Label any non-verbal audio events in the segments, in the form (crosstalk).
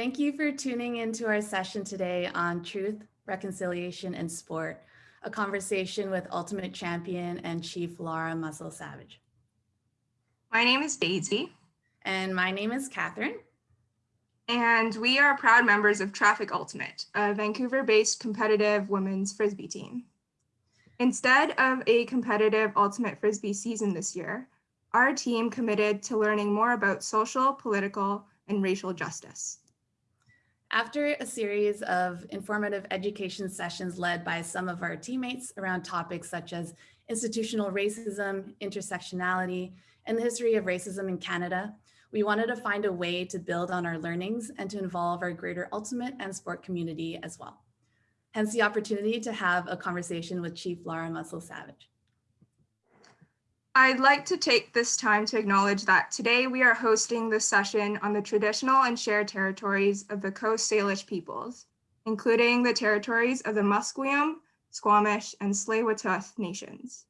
Thank you for tuning into our session today on truth, reconciliation, and sport, a conversation with Ultimate Champion and Chief Laura Mussell Savage. My name is Daisy. And my name is Catherine. And we are proud members of Traffic Ultimate, a Vancouver-based competitive women's Frisbee team. Instead of a competitive Ultimate Frisbee season this year, our team committed to learning more about social, political, and racial justice. After a series of informative education sessions led by some of our teammates around topics such as institutional racism, intersectionality, and the history of racism in Canada, we wanted to find a way to build on our learnings and to involve our greater ultimate and sport community as well. Hence the opportunity to have a conversation with Chief Laura Mussell Savage. I'd like to take this time to acknowledge that today we are hosting this session on the traditional and shared territories of the Coast Salish peoples, including the territories of the Musqueam, Squamish, and Tsleil-Waututh nations.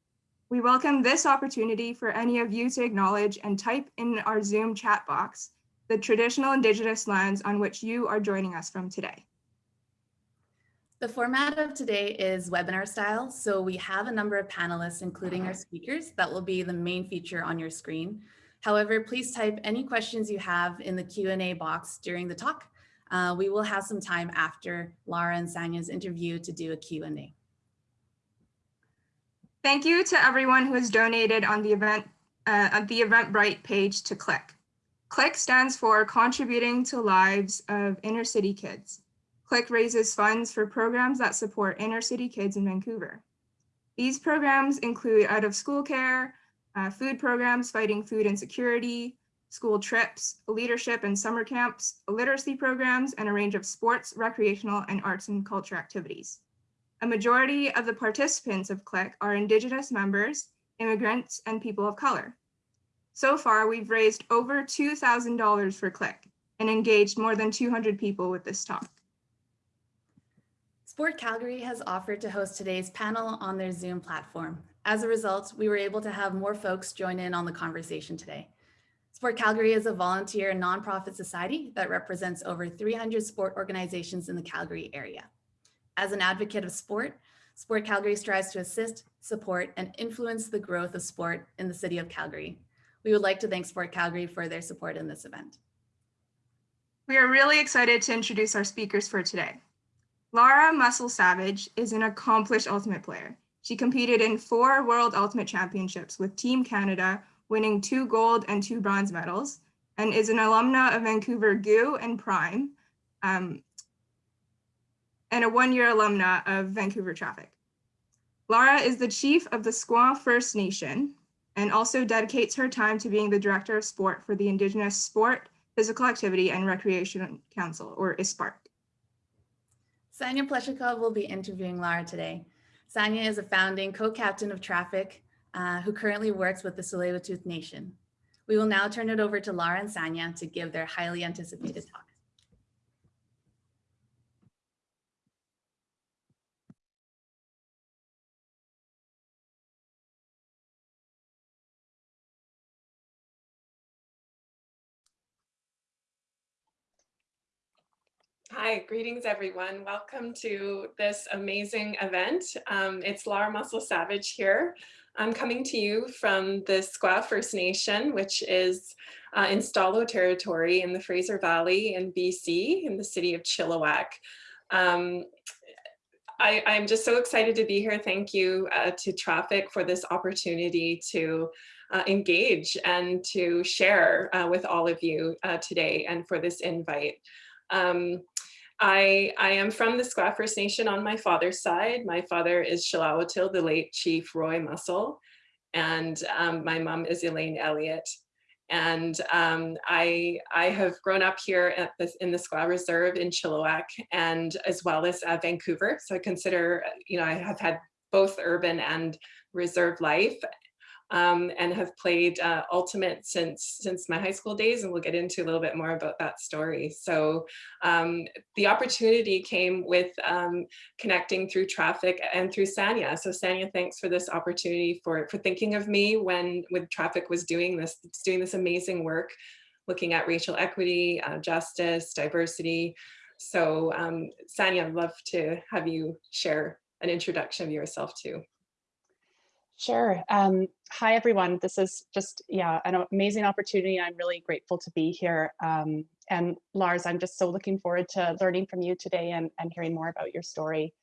We welcome this opportunity for any of you to acknowledge and type in our Zoom chat box the traditional Indigenous lands on which you are joining us from today. The format of today is webinar style, so we have a number of panelists, including our speakers, that will be the main feature on your screen. However, please type any questions you have in the Q&A box during the talk. Uh, we will have some time after Laura and Sanya's interview to do a Q&A. Thank you to everyone who has donated on the event uh, at the Eventbrite page to CLICK. CLICK stands for Contributing to Lives of Inner City Kids. CLICK raises funds for programs that support inner city kids in Vancouver. These programs include out of school care, uh, food programs fighting food insecurity, school trips, leadership and summer camps, literacy programs, and a range of sports, recreational, and arts and culture activities. A majority of the participants of CLICK are Indigenous members, immigrants, and people of color. So far, we've raised over $2,000 for CLICK and engaged more than 200 people with this talk. Sport Calgary has offered to host today's panel on their Zoom platform. As a result, we were able to have more folks join in on the conversation today. Sport Calgary is a volunteer nonprofit society that represents over 300 sport organizations in the Calgary area. As an advocate of sport, Sport Calgary strives to assist, support, and influence the growth of sport in the city of Calgary. We would like to thank Sport Calgary for their support in this event. We are really excited to introduce our speakers for today. Laura Mussell Savage is an accomplished ultimate player. She competed in four World Ultimate Championships with Team Canada, winning two gold and two bronze medals, and is an alumna of Vancouver GU and Prime, um, and a one-year alumna of Vancouver Traffic. Laura is the chief of the Skwah First Nation and also dedicates her time to being the director of sport for the Indigenous Sport, Physical Activity and Recreation Council, or ISPARC. Sanya Pleshakov will be interviewing Lara today. Sanya is a founding co-captain of traffic uh, who currently works with the Tsleil-Waututh Nation. We will now turn it over to Lara and Sanya to give their highly anticipated talk. Hi, greetings everyone. Welcome to this amazing event. Um, it's Laura Mussell Savage here. I'm coming to you from the Skwah First Nation, which is uh, in Stó:lō territory in the Fraser Valley in BC in the city of Chilliwack. Um, I, am just so excited to be here. Thank you uh, to Traffic for this opportunity to uh, engage and to share uh, with all of you uh, today and for this invite. Um, I, I am from the Skwah First Nation on my father's side. My father is Tsleil-Waututh, the late Chief Roy Mussell, and um, my mom is Elaine Elliott. And um, I, I have grown up here at this, in the Skwah Reserve in Chilliwack and as well as uh, Vancouver. So I consider, you know, I have had both urban and reserve life um, and have played uh, Ultimate since since my high school days, and we'll get into a little bit more about that story. So um, the opportunity came with um, connecting through traffic and through Sanya. So Sanya, thanks for this opportunity for for thinking of me when when traffic was doing this doing this amazing work looking at racial equity, uh, justice, diversity. So um, Sanya, I'd love to have you share an introduction of yourself too. Sure. Um, hi, everyone. This is just, yeah, an amazing opportunity. I'm really grateful to be here. Um, and Lars, I'm just so looking forward to learning from you today and, and hearing more about your story.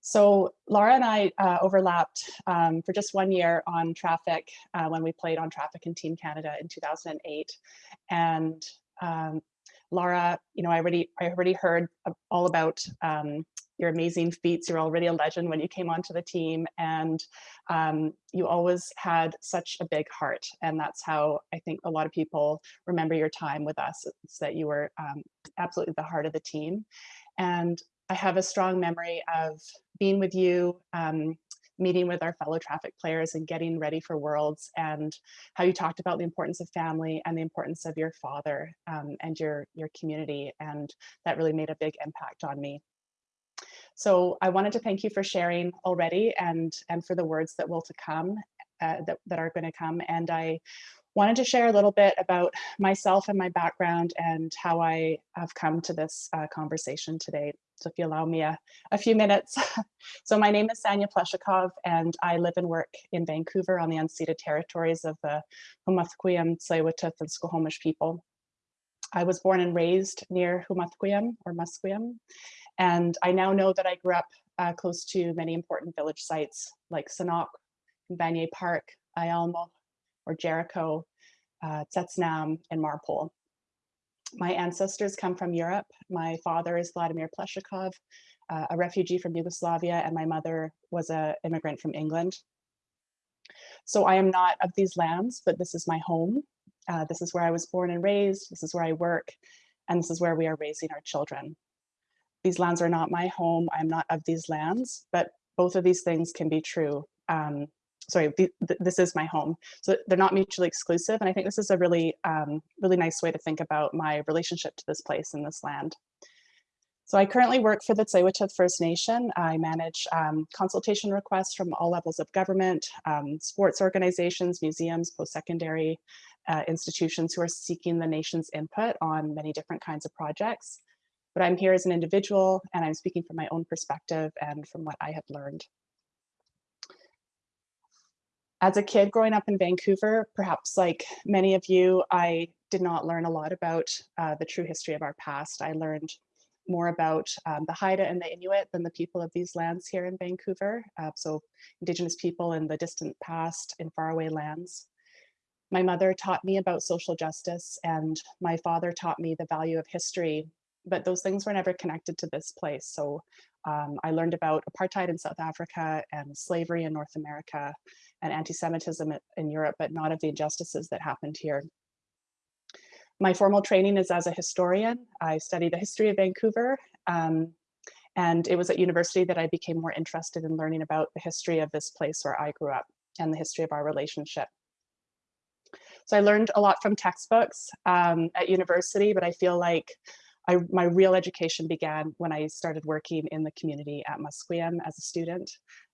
So Laura and I uh, overlapped um, for just one year on Traffic uh, when we played on Traffic in Team Canada in 2008. And um, Laura, you know, I already I already heard all about um, your amazing feats. You're already a legend when you came onto the team, and um, you always had such a big heart. And that's how I think a lot of people remember your time with us. It's that you were um, absolutely the heart of the team. And I have a strong memory of being with you, um, meeting with our fellow traffic players and getting ready for Worlds and how you talked about the importance of family and the importance of your father um, and your, your community. And that really made a big impact on me. So I wanted to thank you for sharing already and, and for the words that will to come, uh, that, that are gonna come. And I wanted to share a little bit about myself and my background and how I have come to this uh, conversation today. So if you allow me a, a few minutes. (laughs) so my name is Sanya Pleshakov and I live and work in Vancouver on the unceded territories of the Humathquiem, Tsleil-Waututh and Squamish people. I was born and raised near Humathquiem or Musqueam. And I now know that I grew up uh, close to many important village sites like Sanok, Vanier Park, Ialmo, or Jericho, uh, Tsetsnam, and Marpole. My ancestors come from Europe. My father is Vladimir Pleshakov, uh, a refugee from Yugoslavia, and my mother was an immigrant from England. So I am not of these lands, but this is my home. Uh, this is where I was born and raised. This is where I work, and this is where we are raising our children. These lands are not my home. I'm not of these lands, but both of these things can be true. Um, sorry, th this is my home. So they're not mutually exclusive. And I think this is a really, um, really nice way to think about my relationship to this place and this land. So I currently work for the tsleil First Nation. I manage um, consultation requests from all levels of government, um, sports organizations, museums, post-secondary uh, institutions who are seeking the nation's input on many different kinds of projects. But I'm here as an individual and I'm speaking from my own perspective and from what I have learned. As a kid growing up in Vancouver, perhaps like many of you, I did not learn a lot about uh, the true history of our past. I learned more about um, the Haida and the Inuit than the people of these lands here in Vancouver. Uh, so Indigenous people in the distant past in faraway lands. My mother taught me about social justice and my father taught me the value of history, but those things were never connected to this place. So um, I learned about apartheid in South Africa and slavery in North America and anti-Semitism in Europe, but not of the injustices that happened here. My formal training is as a historian. I studied the history of Vancouver, um, and it was at university that I became more interested in learning about the history of this place where I grew up and the history of our relationship. So I learned a lot from textbooks um, at university, but I feel like I, my real education began when I started working in the community at Musqueam as a student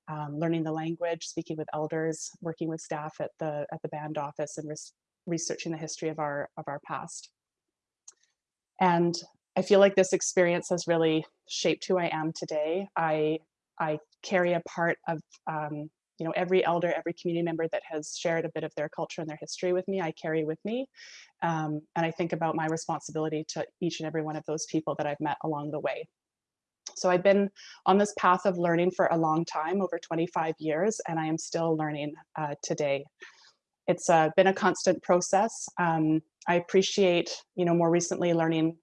um, learning the language, speaking with elders, working with staff at the at the band office, and res researching the history of our of our past. And I feel like this experience has really shaped who I am today. I I carry a part of um, you know every elder, every community member that has shared a bit of their culture and their history with me. I carry with me, um, and I think about my responsibility to each and every one of those people that I've met along the way. So I've been on this path of learning for a long time, over 25 years, and I am still learning uh, today. It's uh, been a constant process. Um, I appreciate, you know, more recently learning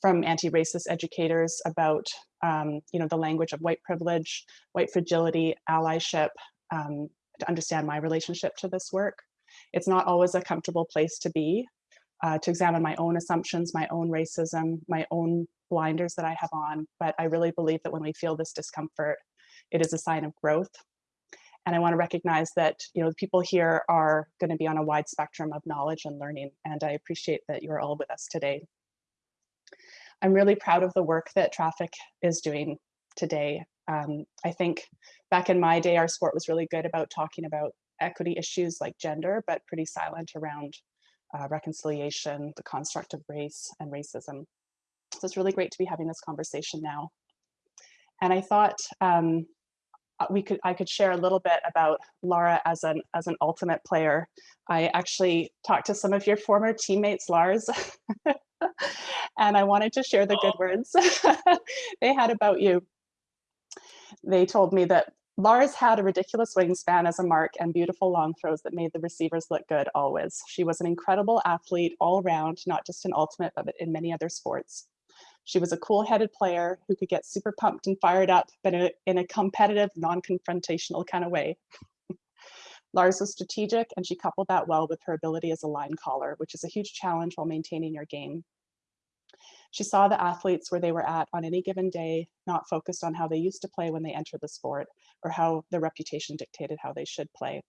from anti-racist educators about, um, you know, the language of white privilege, white fragility, allyship, um, to understand my relationship to this work. It's not always a comfortable place to be, uh, to examine my own assumptions, my own racism, my own blinders that I have on, but I really believe that when we feel this discomfort, it is a sign of growth. And I want to recognize that you know the people here are going to be on a wide spectrum of knowledge and learning, and I appreciate that you're all with us today. I'm really proud of the work that Traffic is doing today. Um, I think back in my day, our sport was really good about talking about equity issues like gender, but pretty silent around uh, reconciliation, the construct of race and racism. So it's really great to be having this conversation now. And I thought um, uh, we could I could share a little bit about Laura as an as an ultimate player. I actually talked to some of your former teammates, Lars, (laughs) and I wanted to share the good words (laughs) they had about you. They told me that Lars had a ridiculous wingspan as a mark and beautiful long throws that made the receivers look good always. She was an incredible athlete all around, not just in ultimate, but in many other sports. She was a cool-headed player who could get super pumped and fired up, but in a, in a competitive, non-confrontational kind of way. (laughs) Lars was strategic and she coupled that well with her ability as a line caller, which is a huge challenge while maintaining your game. She saw the athletes where they were at on any given day, not focused on how they used to play when they entered the sport or how their reputation dictated how they should play.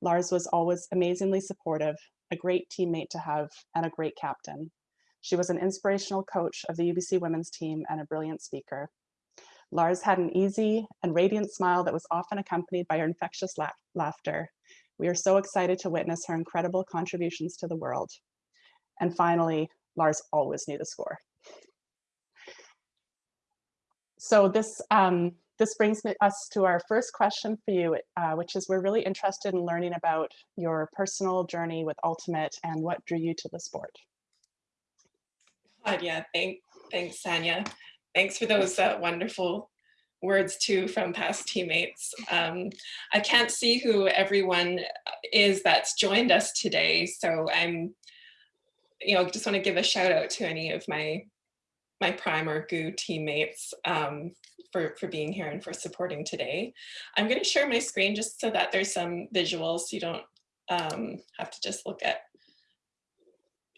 Lars was always amazingly supportive, a great teammate to have, and a great captain. She was an inspirational coach of the UBC women's team and a brilliant speaker. Lars had an easy and radiant smile that was often accompanied by her infectious la laughter. We are so excited to witness her incredible contributions to the world. And finally, Lars always knew the score. So this, um, this brings us to our first question for you, uh, which is we're really interested in learning about your personal journey with Ultimate and what drew you to the sport. Yeah, thank, thanks, Sanya. Thanks for those uh, wonderful words too from past teammates. Um, I can't see who everyone is that's joined us today, so I'm you know, just want to give a shout out to any of my my prime or GU teammates um, for, for being here and for supporting today. I'm going to share my screen just so that there's some visuals so you don't um, have to just look at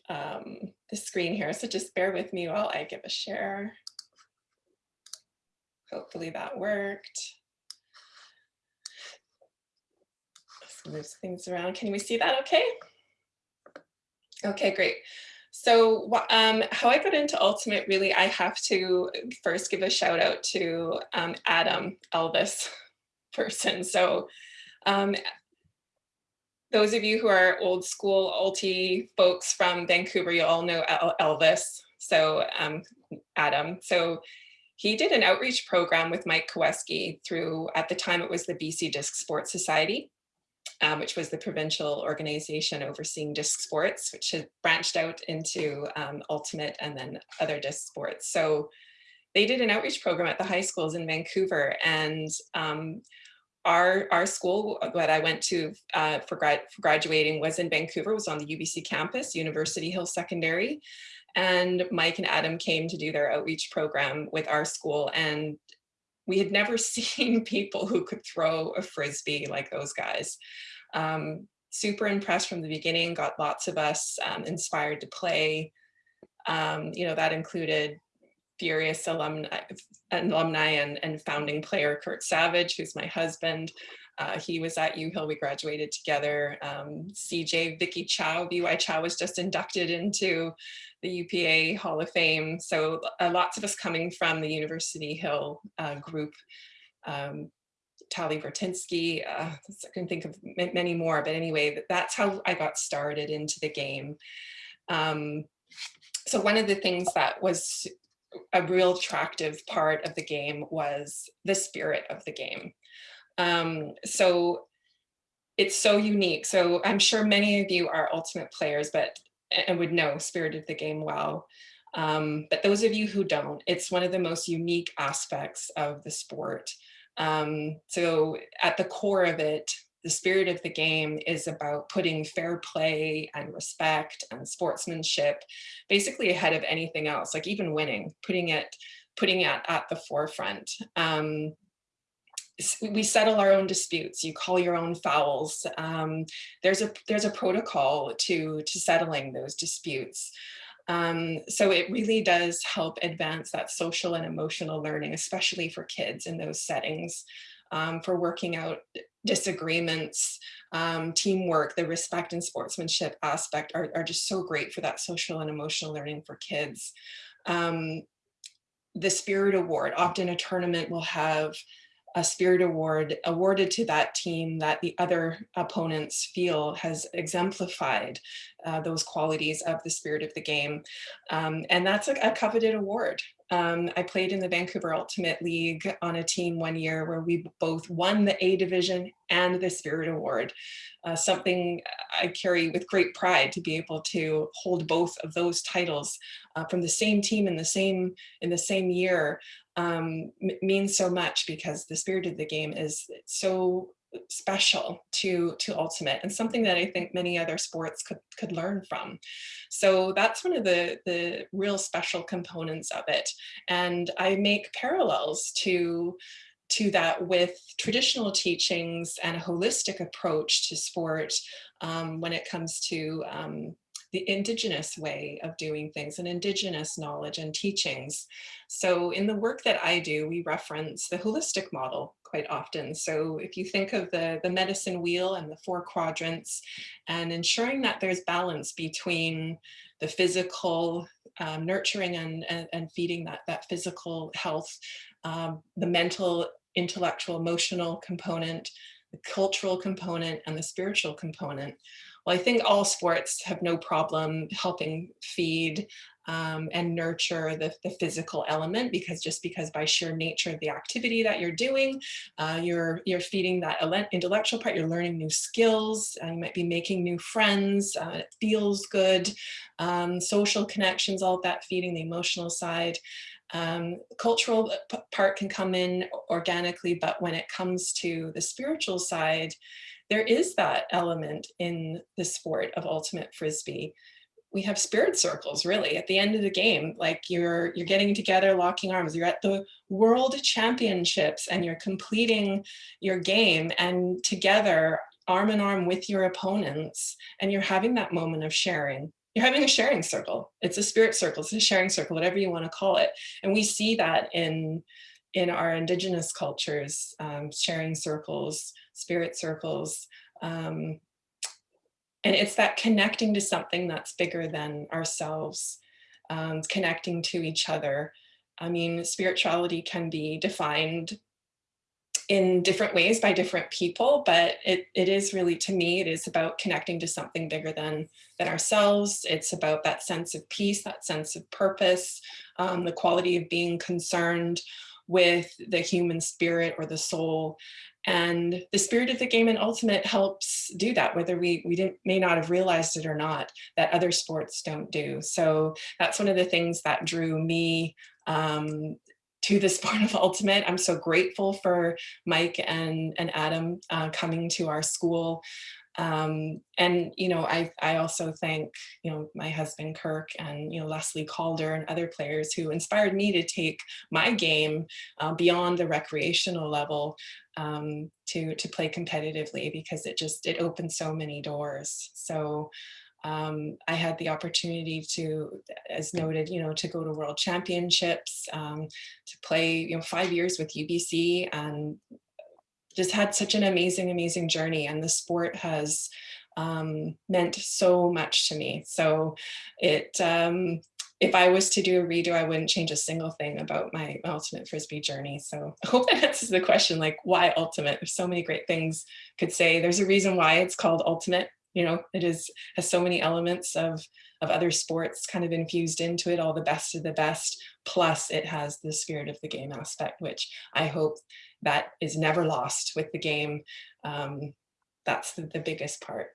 um, the screen here. So just bear with me while I give a share. Hopefully that worked. Let's move things around. Can we see that okay? Okay, great. So um, how I got into Ultimate, really, I have to first give a shout out to um, Adam Elvis (laughs) person. So um, those of you who are old school Ulti folks from Vancouver, you all know Elvis. So um, Adam. So he did an outreach program with Mike Koweski through, at the time it was the BC Disc Sports Society um, which was the provincial organization overseeing disc sports, which had branched out into um, ultimate and then other disc sports. So they did an outreach program at the high schools in Vancouver and um, our, our school that I went to uh, for, for graduating was in Vancouver, was on the UBC campus, University Hill Secondary. And Mike and Adam came to do their outreach program with our school and we had never (laughs) seen people who could throw a Frisbee like those guys. Um, super impressed from the beginning, got lots of us um, inspired to play. Um, you know, that included furious alumni, alumni and, and founding player Kirk Savage, who's my husband. Uh, he was at U-Hill, we graduated together. Um, CJ, Vicky Chow, VY Chow was just inducted into the UPA Hall of Fame. So uh, lots of us coming from the University Hill uh, group. Um, Tali Vertinsky, uh, I can think of many more, but anyway, that's how I got started into the game. Um, so one of the things that was a real attractive part of the game was the spirit of the game. Um, so it's so unique. So I'm sure many of you are ultimate players, but and would know spirit of the game well. Um, but those of you who don't, it's one of the most unique aspects of the sport. Um, so at the core of it, the spirit of the game is about putting fair play and respect and sportsmanship basically ahead of anything else, like even winning, putting it putting it at the forefront. Um, we settle our own disputes. You call your own fouls. Um, there's a there's a protocol to to settling those disputes. Um, so it really does help advance that social and emotional learning, especially for kids in those settings, um, for working out disagreements, um, teamwork, the respect and sportsmanship aspect are, are just so great for that social and emotional learning for kids. Um, the Spirit Award, often a tournament will have a spirit award awarded to that team that the other opponents feel has exemplified uh, those qualities of the spirit of the game. Um, and that's a, a coveted award. Um, I played in the Vancouver Ultimate League on a team one year where we both won the A division and the Spirit Award. Uh, something I carry with great pride to be able to hold both of those titles uh, from the same team in the same in the same year um, means so much because the spirit of the game is so special to to ultimate and something that I think many other sports could could learn from. So that's one of the the real special components of it. And I make parallels to to that with traditional teachings and a holistic approach to sport um, when it comes to um, the indigenous way of doing things and indigenous knowledge and teachings. So in the work that I do, we reference the holistic model quite often. So if you think of the, the medicine wheel and the four quadrants and ensuring that there's balance between the physical um, nurturing and, and, and, feeding that, that physical health, um, the mental, intellectual, emotional component, the cultural component, and the spiritual component. Well, I think all sports have no problem helping feed um, and nurture the, the physical element because just because by sheer nature of the activity that you're doing, uh, you're, you're feeding that intellectual part, you're learning new skills, uh, you might be making new friends, uh, it feels good, um, social connections, all of that feeding the emotional side. Um, cultural part can come in organically, but when it comes to the spiritual side, there is that element in the sport of ultimate frisbee. We have spirit circles really at the end of the game. Like you're you're getting together locking arms. You're at the world championships and you're completing your game. And together arm in arm with your opponents and you're having that moment of sharing you're having a sharing circle. It's a spirit circle. It's a sharing circle whatever you want to call it. And we see that in in our indigenous cultures um, sharing circles spirit circles um, and it's that connecting to something that's bigger than ourselves, um, connecting to each other. I mean, spirituality can be defined in different ways by different people, but it, it is really, to me, it is about connecting to something bigger than, than ourselves. It's about that sense of peace, that sense of purpose, um, the quality of being concerned with the human spirit or the soul and the spirit of the game in Ultimate helps do that, whether we, we didn't, may not have realized it or not, that other sports don't do. So that's one of the things that drew me um, to the sport (laughs) of ultimate. I'm so grateful for Mike and, and Adam uh, coming to our school. Um, and, you know, I, I also thank, you know, my husband Kirk and, you know, Leslie Calder and other players who inspired me to take my game uh, beyond the recreational level um, to, to play competitively because it just, it opened so many doors. So um, I had the opportunity to, as noted, you know, to go to world championships, um, to play, you know, five years with UBC and just had such an amazing, amazing journey. And the sport has um, meant so much to me. So it, um, if I was to do a redo, I wouldn't change a single thing about my ultimate frisbee journey. So (laughs) I hope that answers the question, like why ultimate? There's so many great things could say. There's a reason why it's called ultimate. You know, it is has so many elements of of other sports kind of infused into it, all the best of the best. Plus, it has the spirit of the game aspect, which I hope that is never lost with the game. Um, that's the, the, biggest part.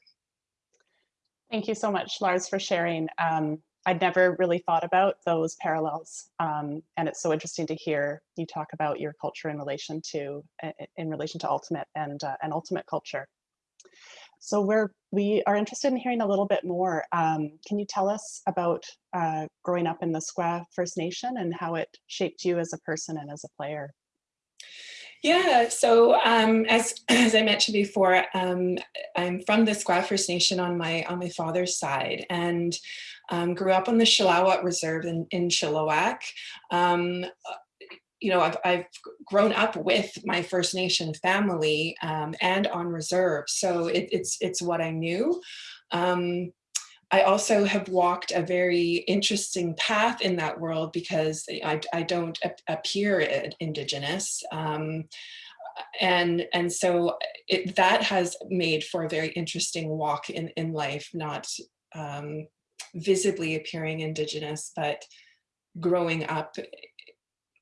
Thank you so much, Lars, for sharing. Um, I'd never really thought about those parallels. Um, and it's so interesting to hear you talk about your culture in relation to in relation to ultimate and uh, and ultimate culture. So we're we are interested in hearing a little bit more. Um, can you tell us about uh, growing up in the Skwah First Nation and how it shaped you as a person and as a player? Yeah, so um, as (clears throat) as I mentioned before, um, I'm from the Skwah First Nation on my on my father's side, and um, grew up on the Shilawat Reserve in, in Chilliwack. You know, I've, I've grown up with my First Nation family um, and on reserve, so it, it's it's what I knew. Um, I also have walked a very interesting path in that world because I, I don't appear Indigenous. Um, and and so it, that has made for a very interesting walk in in life not um, visibly appearing indigenous but growing up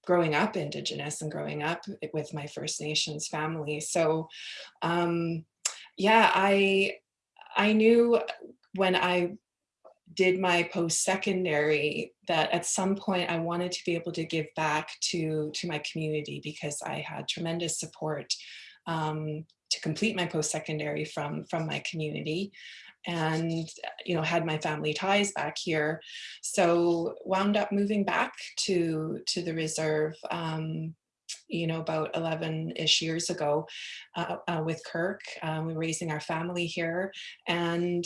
growing up indigenous and growing up with my first nations family. So um yeah i i knew when i did my post-secondary that at some point I wanted to be able to give back to, to my community because I had tremendous support um, to complete my post-secondary from, from my community and you know had my family ties back here so wound up moving back to to the reserve um, you know, about 11-ish years ago uh, uh, with Kirk. Um, we were raising our family here and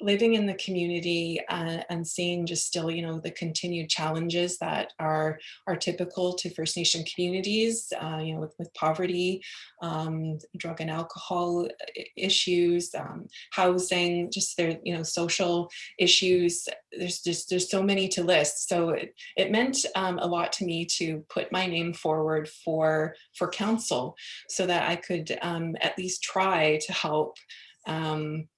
living in the community uh, and seeing just still, you know, the continued challenges that are are typical to First Nation communities, uh, you know, with, with poverty, um, drug and alcohol uh, issues, um, housing, just their, you know, social issues. There's just there's so many to list. So it, it meant um, a lot to me to put my name forward for for council so that I could um, at least try to help um,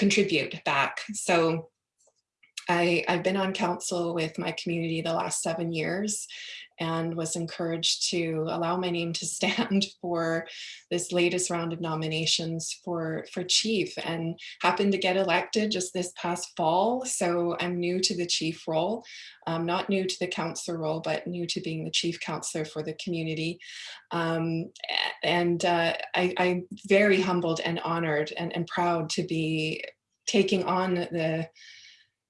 contribute back. So I, I've been on council with my community the last seven years and was encouraged to allow my name to (laughs) stand for this latest round of nominations for, for chief and happened to get elected just this past fall. So I'm new to the chief role, um, not new to the councillor role, but new to being the chief councillor for the community. Um, and uh, I, I'm very humbled and honored and, and proud to be taking on the,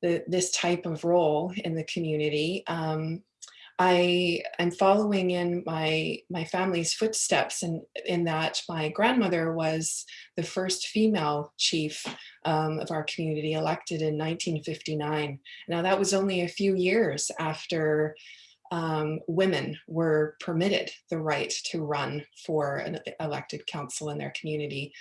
the this type of role in the community. Um, I am following in my my family's footsteps and in, in that my grandmother was the first female chief um, of our community elected in 1959. Now that was only a few years after um, women were permitted the right to run for an elected council in their community.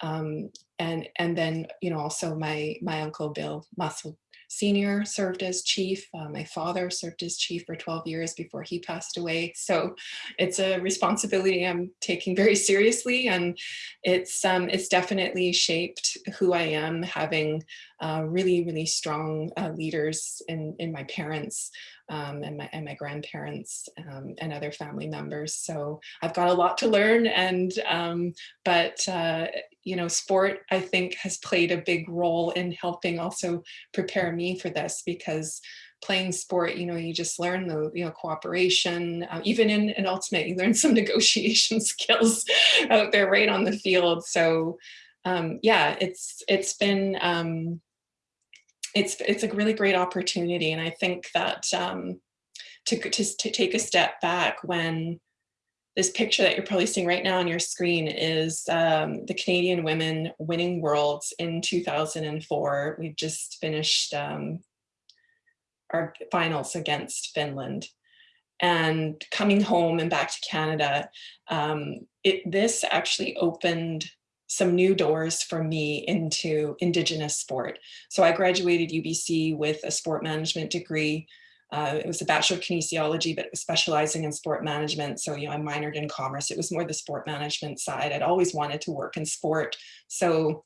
Um, and and then you know also my my uncle Bill Mussell Senior served as chief. Uh, my father served as chief for 12 years before he passed away. So it's a responsibility I'm taking very seriously and it's um, it's definitely shaped who I am having uh, really, really strong uh, leaders in, in my parents um, and, my, and my grandparents um, and other family members. So I've got a lot to learn and um, but uh, you know, sport, I think, has played a big role in helping also prepare me for this because playing sport, you know, you just learn the, you know, cooperation, uh, even in an ultimate, you learn some (laughs) negotiation skills out there right on the field. So um, yeah, it's it's been, um, it's, it's a really great opportunity. And I think that um, to, to, to take a step back when this picture that you're probably seeing right now on your screen is um, the Canadian women winning worlds in 2004. We've just finished um, our finals against Finland. And coming home and back to Canada, um, it, this actually opened some new doors for me into Indigenous sport. So I graduated UBC with a sport management degree uh, it was a Bachelor of Kinesiology, but it was specializing in sport management. So, you know, I minored in commerce. It was more the sport management side. I'd always wanted to work in sport. So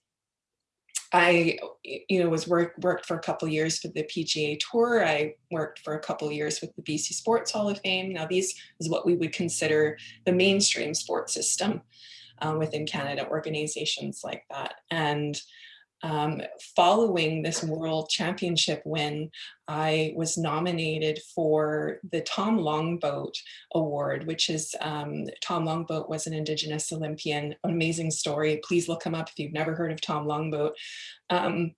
I, you know, was work, worked for a couple years for the PGA Tour. I worked for a couple years with the BC Sports Hall of Fame. Now, these is what we would consider the mainstream sports system um, within Canada, organizations like that. And um, following this world championship win, I was nominated for the Tom Longboat Award, which is um, Tom Longboat was an Indigenous Olympian, amazing story. Please look him up if you've never heard of Tom Longboat. Um,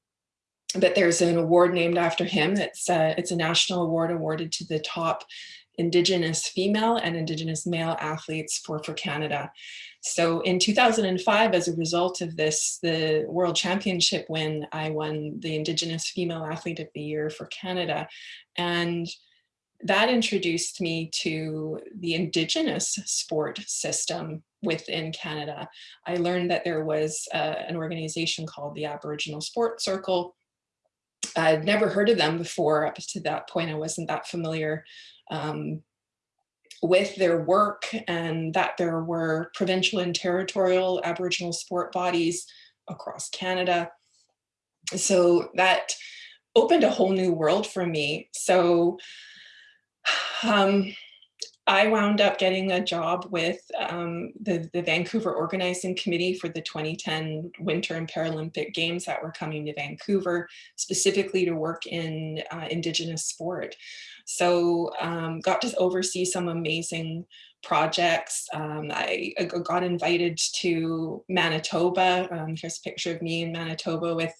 but there's an award named after him. It's a, it's a national award awarded to the top Indigenous female and Indigenous male athletes for, for Canada. So in 2005, as a result of this, the World Championship win, I won the Indigenous Female Athlete of the Year for Canada. And that introduced me to the Indigenous sport system within Canada. I learned that there was uh, an organization called the Aboriginal Sport Circle. I'd never heard of them before. Up to that point, I wasn't that familiar um, with their work and that there were provincial and territorial Aboriginal sport bodies across Canada. So that opened a whole new world for me. So um, I wound up getting a job with um, the, the Vancouver Organizing Committee for the 2010 Winter and Paralympic Games that were coming to Vancouver, specifically to work in uh, Indigenous sport. So um, got to oversee some amazing projects. Um, I, I, got invited to Manitoba. Um, here's a picture of me in Manitoba with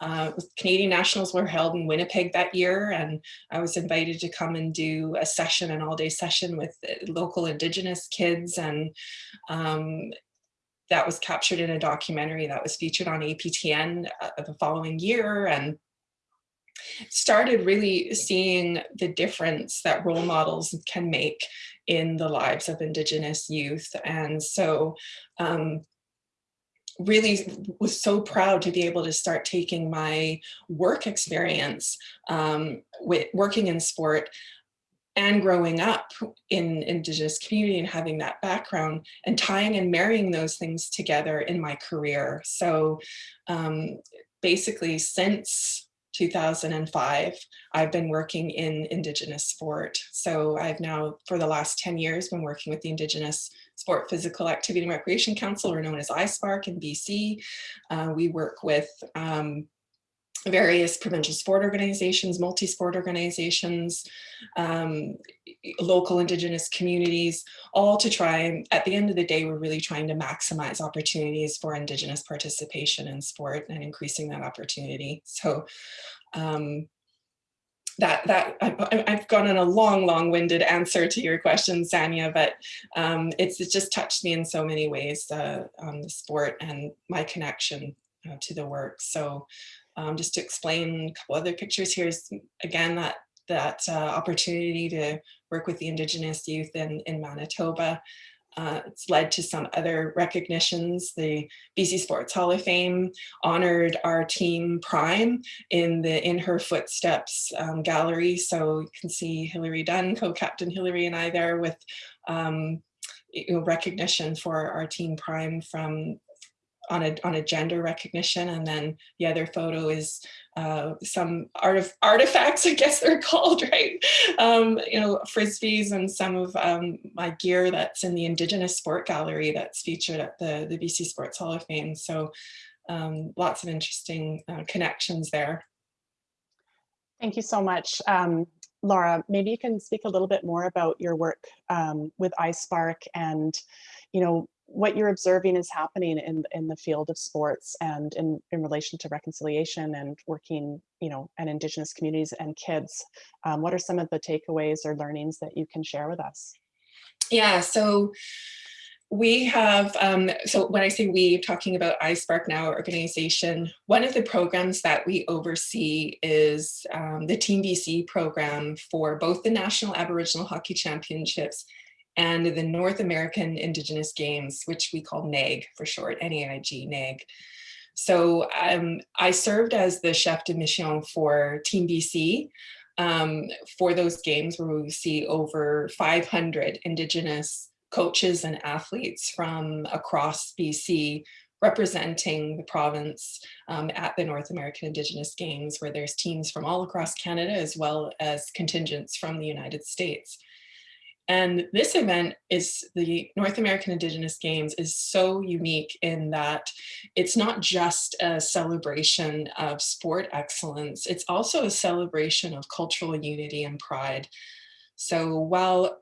uh, Canadian Nationals were held in Winnipeg that year, and I was invited to come and do a session, an all-day session with local Indigenous kids, and um, that was captured in a documentary that was featured on APTN uh, the following year, and started really seeing the difference that role models can make in the lives of Indigenous youth. And so um, really was so proud to be able to start taking my work experience um, with working in sport and growing up in indigenous community and having that background and tying and marrying those things together in my career. So um, basically since 2005, I've been working in Indigenous sport. So I've now, for the last 10 years, been working with the Indigenous Sport Physical Activity and Recreation Council, or known as ISPARC in BC. Uh, we work with um, various provincial sport organizations, multi-sport organizations, um, local indigenous communities, all to try at the end of the day, we're really trying to maximize opportunities for indigenous participation in sport and increasing that opportunity. So um, that that I've gone on a long, long-winded answer to your question, Sanya, but um, it's, it's just touched me in so many ways, uh, um, the sport and my connection uh, to the work. So um, just to explain a couple other pictures, here's again that that uh, opportunity to work with the Indigenous youth in, in Manitoba. Uh, it's led to some other recognitions. The BC Sports Hall of Fame honored our team Prime in the In Her Footsteps um, gallery. So you can see Hilary Dunn, co-captain Hilary and I there with um, you know, recognition for our team Prime from on a, on a gender recognition. And then the other photo is uh, some art of artifacts, (laughs) I guess they're called, right? Um, you know, frisbees and some of um, my gear that's in the Indigenous Sport Gallery that's featured at the, the BC Sports Hall of Fame. So um, lots of interesting uh, connections there. Thank you so much. Um, Laura, maybe you can speak a little bit more about your work um, with ISPARC and, you know, what you're observing is happening in, in the field of sports and in, in relation to reconciliation and working, you know, and indigenous communities and kids. Um, what are some of the takeaways or learnings that you can share with us? Yeah, so we have, um, so when I say we, talking about ISPARC Now organization, one of the programs that we oversee is um, the Team BC program for both the National Aboriginal Hockey Championships and the North American Indigenous Games, which we call NAIG for short, N-A-I-G, NAIG. So um, I served as the chef de mission for Team BC um, for those games where we see over 500 Indigenous coaches and athletes from across BC representing the province um, at the North American Indigenous Games, where there's teams from all across Canada as well as contingents from the United States. And this event is the North American Indigenous Games is so unique in that it's not just a celebration of sport excellence, it's also a celebration of cultural unity and pride. So while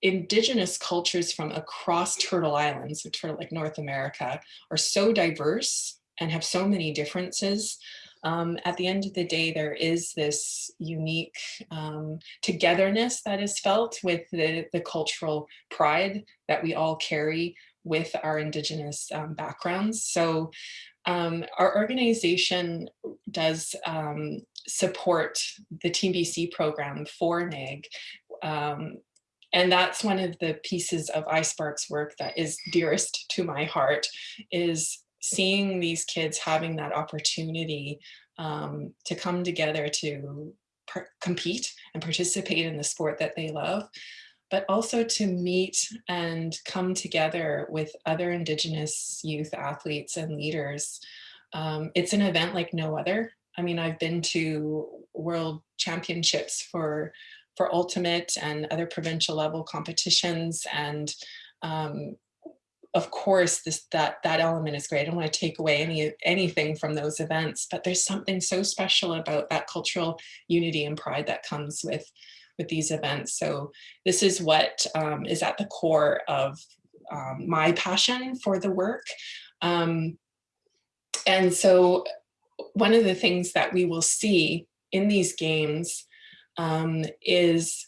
indigenous cultures from across Turtle Island, so Turtle like North America, are so diverse and have so many differences, um, at the end of the day, there is this unique um, togetherness that is felt with the, the cultural pride that we all carry with our Indigenous um, backgrounds. So um, our organization does um, support the Team BC program for NAIG. Um, and that's one of the pieces of ISPARC's work that is dearest to my heart is seeing these kids having that opportunity um, to come together to compete and participate in the sport that they love, but also to meet and come together with other Indigenous youth athletes and leaders. Um, it's an event like no other. I mean, I've been to world championships for for ultimate and other provincial level competitions and um, of course this that that element is great. I don't want to take away any anything from those events, but there's something so special about that cultural unity and pride that comes with with these events. So this is what um, is at the core of um, my passion for the work. Um, and so one of the things that we will see in these games um, is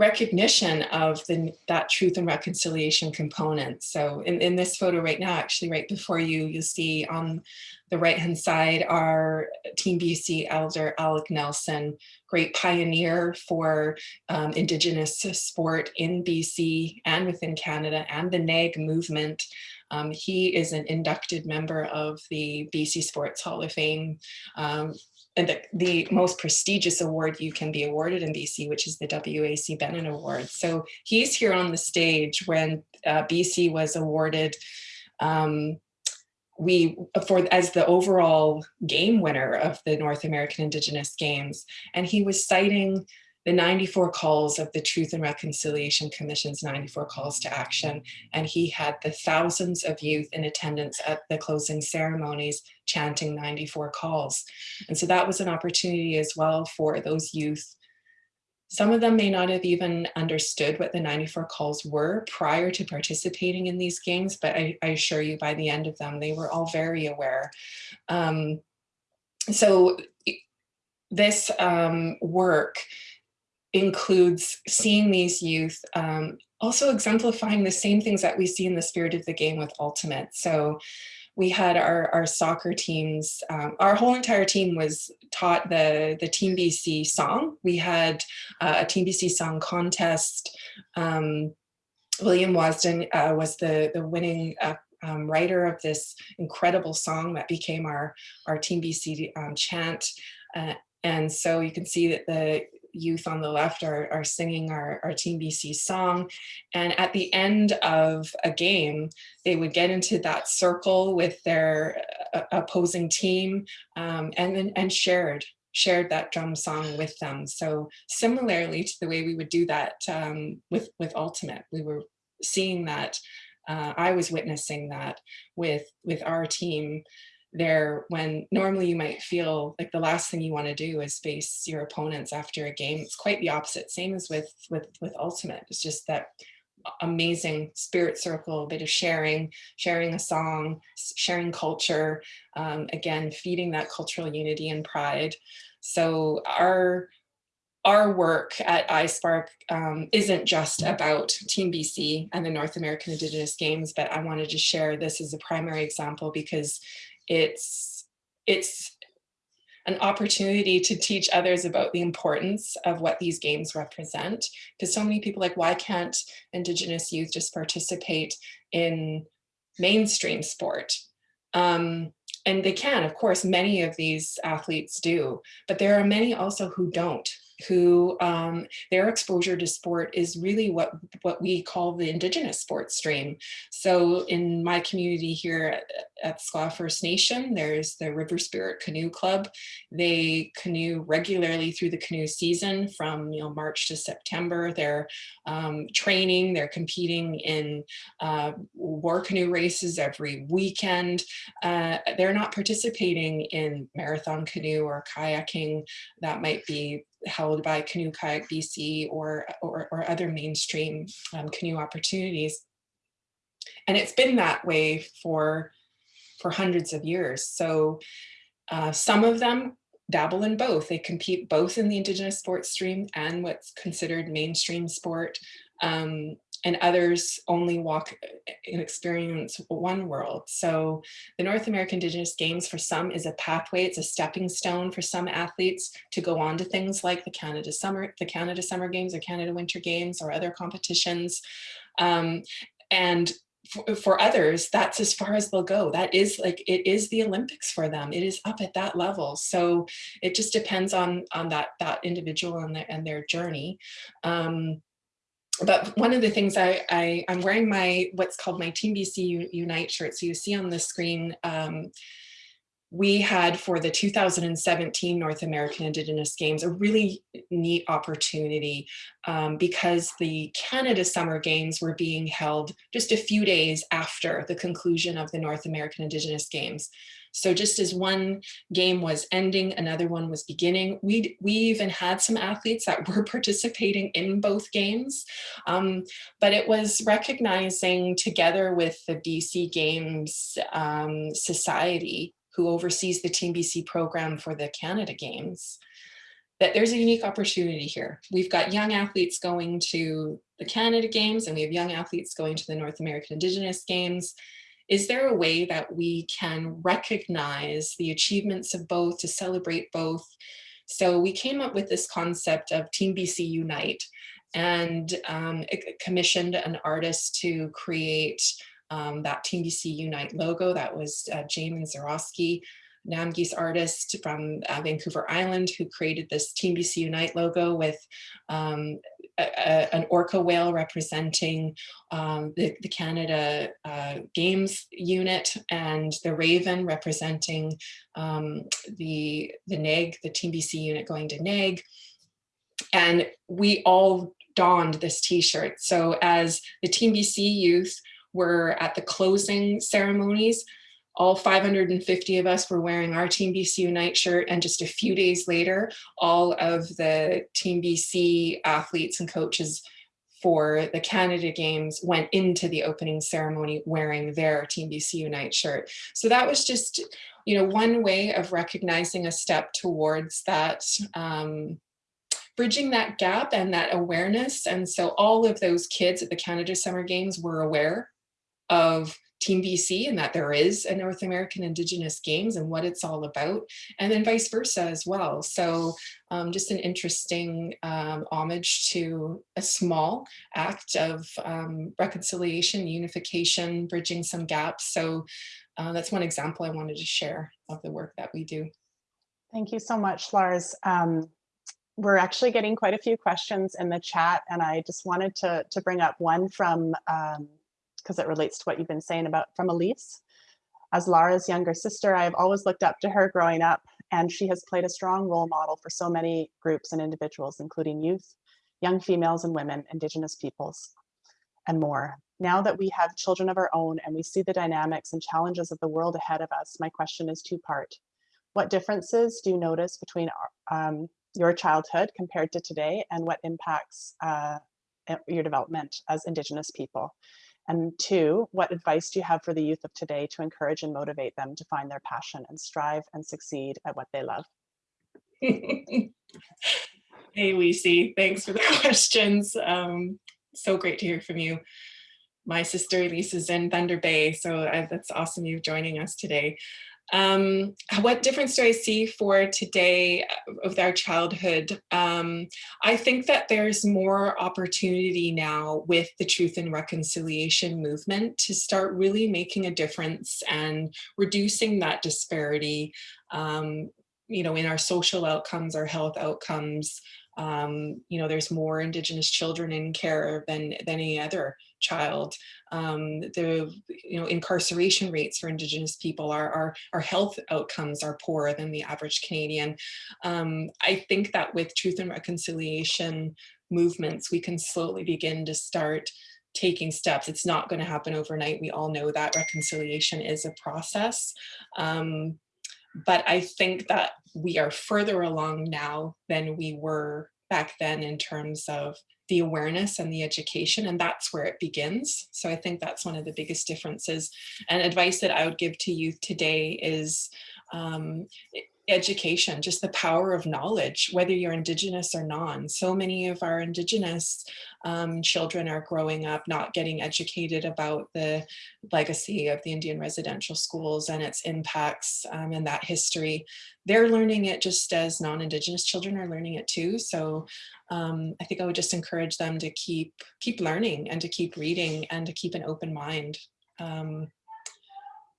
recognition of the, that truth and reconciliation component. So in, in this photo right now, actually right before you, you'll see on the right hand side our Team BC elder Alec Nelson, great pioneer for um, Indigenous sport in BC and within Canada and the NAIG movement. Um, he is an inducted member of the BC Sports Hall of Fame, um, the, the, most prestigious award you can be awarded in BC, which is the WAC Bennett Award. So he's here on the stage when uh, BC was awarded um, we for as the overall game winner of the North American Indigenous Games. And he was citing the 94 calls of the Truth and Reconciliation Commission's 94 calls to action. And he had the thousands of youth in attendance at the closing ceremonies chanting 94 calls. And so that was an opportunity as well for those youth. Some of them may not have even understood what the 94 calls were prior to participating in these games, but I, I assure you by the end of them, they were all very aware. Um, so this um, work includes seeing these youth um, also exemplifying the same things that we see in the spirit of the game with Ultimate. So we had our, our soccer teams, um, our whole entire team was taught the, the Team BC song. We had uh, a Team BC song contest. Um, William Wasden uh, was the, the winning uh, um, writer of this incredible song that became our, our Team BC um, chant. Uh, and so you can see that the youth on the left are, are singing our, our Team BC song. And at the end of a game, they would get into that circle with their uh, opposing team um, and then and shared shared that drum song with them. So similarly to the way we would do that um, with, with Ultimate, we were seeing that, uh, I was witnessing that with, with our team there when normally you might feel like the last thing you want to do is face your opponents after a game. It's quite the opposite. Same as with with with Ultimate. It's just that amazing spirit circle, a bit of sharing, sharing a song, sharing culture, um, again, feeding that cultural unity and pride. So our our work at ISPARC um, isn't just about Team BC and the North American Indigenous Games, but I wanted to share this as a primary example because it's it's an opportunity to teach others about the importance of what these games represent. Because so many people like, why can't Indigenous youth just participate in mainstream sport? Um, and they can, of course, many of these athletes do, but there are many also who don't who um, their exposure to sport is really what, what we call the Indigenous sports stream. So in my community here at, at First Nation, there's the River Spirit Canoe Club. They canoe regularly through the canoe season from you know March to September. They're um, training, they're competing in uh, war canoe races every weekend. Uh, they're not participating in marathon canoe or kayaking that might be held by Canoe Kayak BC or, or, or other mainstream um, canoe opportunities. And it's been that way for, for hundreds of years. So uh, some of them dabble in both. They compete both in the Indigenous sports stream and what's considered mainstream sport. Um, and others only walk and experience one world. So the North American Indigenous Games for some is a pathway, it's a stepping stone for some athletes to go on to things like the Canada Summer, the Canada Summer Games or Canada Winter Games or other competitions. Um, and for, for, others, that's as far as they'll go. That is like, it is the Olympics for them. It is up at that level. So it just depends on, on that, that individual and their, and their journey. Um, but one of the things I, I I'm wearing my what's called my Team BC Unite shirt. So you see on the screen, um, we had for the 2017 North American Indigenous Games a really neat opportunity um, because the Canada Summer Games were being held just a few days after the conclusion of the North American Indigenous Games. So just as one game was ending, another one was beginning. We we even had some athletes that (laughs) were participating in both games, um, but it was recognizing together with the BC Games um, Society who oversees the Team BC program for the Canada Games, that there's a unique opportunity here. We've got young athletes going to the Canada Games and we have young athletes going to the North American Indigenous Games. Is there a way that we can recognize the achievements of both, to celebrate both? So we came up with this concept of Team BC Unite and um, commissioned an artist to create um, that Team BC Unite logo. That was uh, Jamin Zuroski, Namgis artist from uh, Vancouver Island who created this Team BC Unite logo with um, an orca whale representing um, the, the, Canada uh, Games unit and the raven representing um, the, the NAIG, the Team BC unit going to NAIG. And we all donned this t-shirt. So as the Team BC youth were at the closing ceremonies. All 550 of us were wearing our Team BC Unite shirt and just a few days later, all of the Team BC athletes and coaches for the Canada Games went into the opening ceremony wearing their Team BC Unite shirt. So that was just, you know, one way of recognizing a step towards that um, bridging that gap and that awareness. And so all of those kids at the Canada Summer Games were aware of Team BC and that there is a North American Indigenous Games and what it's all about, and then vice versa as well. So um, just an interesting um, homage to a small act of um, reconciliation, unification, bridging some gaps. So uh, that's one example I wanted to share of the work that we do. Thank you so much, Lars. Um, we're actually getting quite a few questions in the chat, and I just wanted to, to bring up one from um, because it relates to what you've been saying about from Elise. As Lara's younger sister, I have always looked up to her growing up, and she has played a strong role model for so many groups and individuals, including youth, young females and women, indigenous peoples, and more. Now that we have children of our own and we see the dynamics and challenges of the world ahead of us, my question is two-part. What differences do you notice between um, your childhood compared to today, and what impacts uh, your development as Indigenous people? And two, what advice do you have for the youth of today to encourage and motivate them to find their passion and strive and succeed at what they love? (laughs) hey, Lucy, thanks for the (laughs) questions. Um, so great to hear from you. My sister Lisa's in Thunder Bay, so I, that's awesome you joining us today. Um, what difference do I see for today of our childhood? Um, I think that there's more opportunity now with the truth and reconciliation movement to start really making a difference and reducing that disparity, um, you know, in our social outcomes, our health outcomes, um, you know, there's more Indigenous children in care than, than any other child. Um, the you know incarceration rates for Indigenous people, our, our, our health outcomes are poorer than the average Canadian. Um, I think that with truth and reconciliation movements, we can slowly begin to start taking steps. It's not going to happen overnight. We all know that reconciliation is a process. Um, but I think that we are further along now than we were back then in terms of the awareness and the education and that's where it begins. So i think that's one of the biggest differences. And advice that i would give to youth today is um, education, just the power of knowledge, whether you're Indigenous or non. So many of our Indigenous um, children are growing up not getting educated about the legacy of the Indian residential schools and its impacts um, and that history. They're learning it just as non-Indigenous children are learning it too. So um, I think I would just encourage them to keep, keep learning and to keep reading and to keep an open mind um,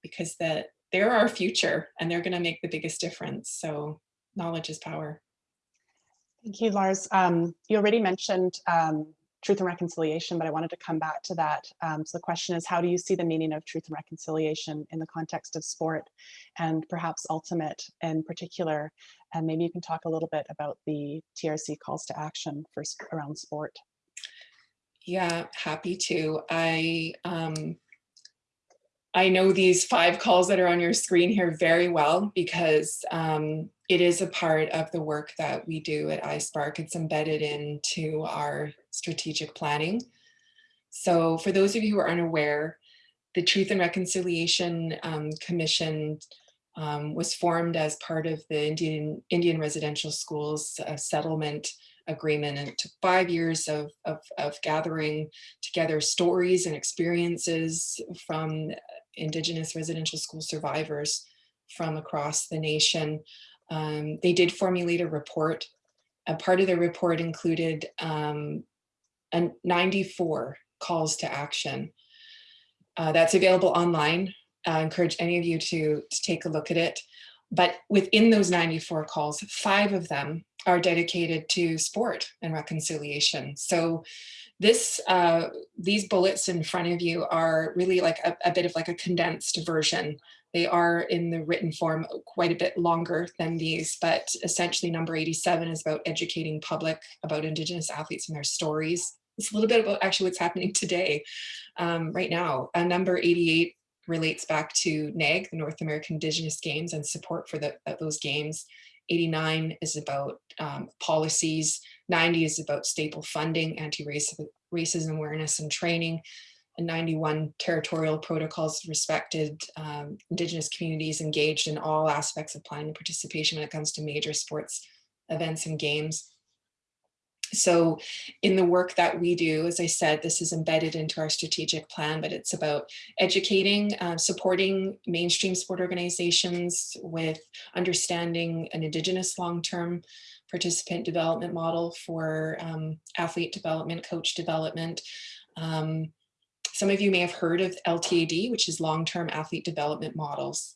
because that they're our future and they're going to make the biggest difference. So knowledge is power. Thank you, Lars. Um, you already mentioned um, truth and reconciliation, but I wanted to come back to that. Um, so the question is, how do you see the meaning of truth and reconciliation in the context of sport and perhaps ultimate in particular? And maybe you can talk a little bit about the TRC calls to action for around sport. Yeah, happy to. I um, I know these five calls that are on your screen here very well because um, it is a part of the work that we do at ISPARC. It's embedded into our strategic planning. So for those of you who are unaware, the Truth and Reconciliation um, Commission um, was formed as part of the Indian, Indian Residential Schools uh, settlement agreement and took five years of, of, of gathering together stories and experiences from Indigenous residential school survivors from across the nation. Um, they did formulate a report. A part of the report included um, a 94 calls to action. Uh, that's available online. I encourage any of you to, to take a look at it. But within those 94 calls, five of them are dedicated to sport and reconciliation. So this, uh, these bullets in front of you are really like a, a bit of like a condensed version. They are in the written form quite a bit longer than these, but essentially number 87 is about educating public about Indigenous athletes and their stories. It's a little bit about actually what's happening today, um, right now. Uh, number 88 relates back to NAIG, the North American Indigenous Games and support for the, those games. 89 is about um, policies, 90 is about staple funding, anti-racism awareness and training, and 91 territorial protocols respected um, Indigenous communities engaged in all aspects of planning and participation when it comes to major sports events and games. So in the work that we do, as I said, this is embedded into our strategic plan, but it's about educating, uh, supporting mainstream sport organizations with understanding an Indigenous long-term participant development model for um, athlete development, coach development. Um, some of you may have heard of LTAD, which is long-term athlete development models.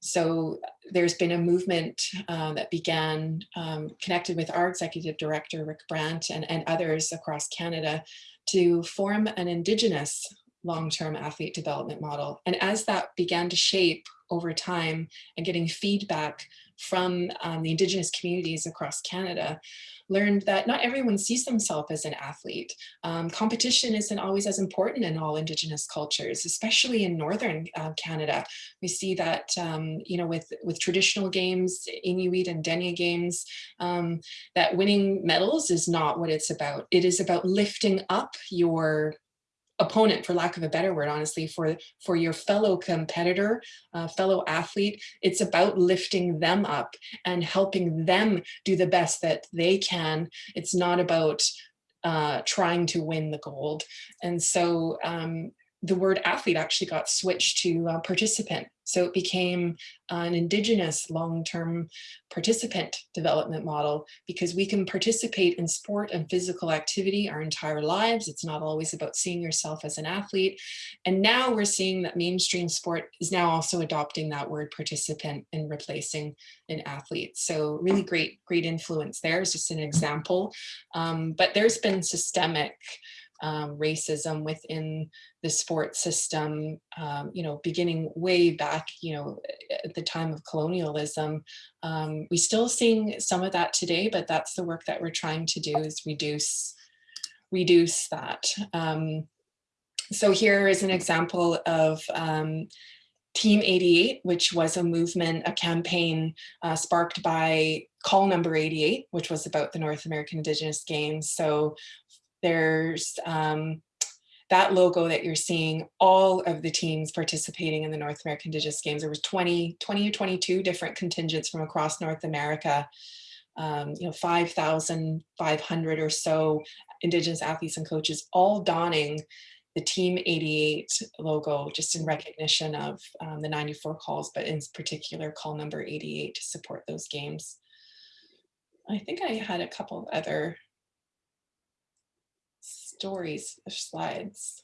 So there's been a movement uh, that began um, connected with our executive director, Rick Brant, and, and others across Canada to form an Indigenous long-term athlete development model. And as that began to shape over time and getting feedback from um, the Indigenous communities across Canada, learned that not everyone sees themselves as an athlete. Um, competition isn't always as important in all Indigenous cultures, especially in Northern uh, Canada. We see that, um, you know, with, with traditional games, Inuit and Dene games, um, that winning medals is not what it's about. It is about lifting up your opponent for lack of a better word honestly for for your fellow competitor uh, fellow athlete it's about lifting them up and helping them do the best that they can. It's not about uh, trying to win the gold. And so um, the word athlete actually got switched to uh, participant. So it became an indigenous long-term participant development model because we can participate in sport and physical activity our entire lives. It's not always about seeing yourself as an athlete. And now we're seeing that mainstream sport is now also adopting that word participant and replacing an athlete. So really great, great influence there is just an example. Um, but there's been systemic um, racism within the sports system, um, you know, beginning way back, you know, at the time of colonialism. Um, we still seeing some of that today, but that's the work that we're trying to do is reduce, reduce that. Um, so here is an example of um, Team 88, which was a movement, a campaign uh, sparked by call number 88, which was about the North American Indigenous Games. So there's um, that logo that you're seeing, all of the teams participating in the North American Indigenous Games. There was 20, 20 or 22 different contingents from across North America. Um, you know, 5,500 or so Indigenous athletes and coaches all donning the Team 88 logo just in recognition of um, the 94 calls, but in particular call number 88 to support those games. I think I had a couple other stories of slides.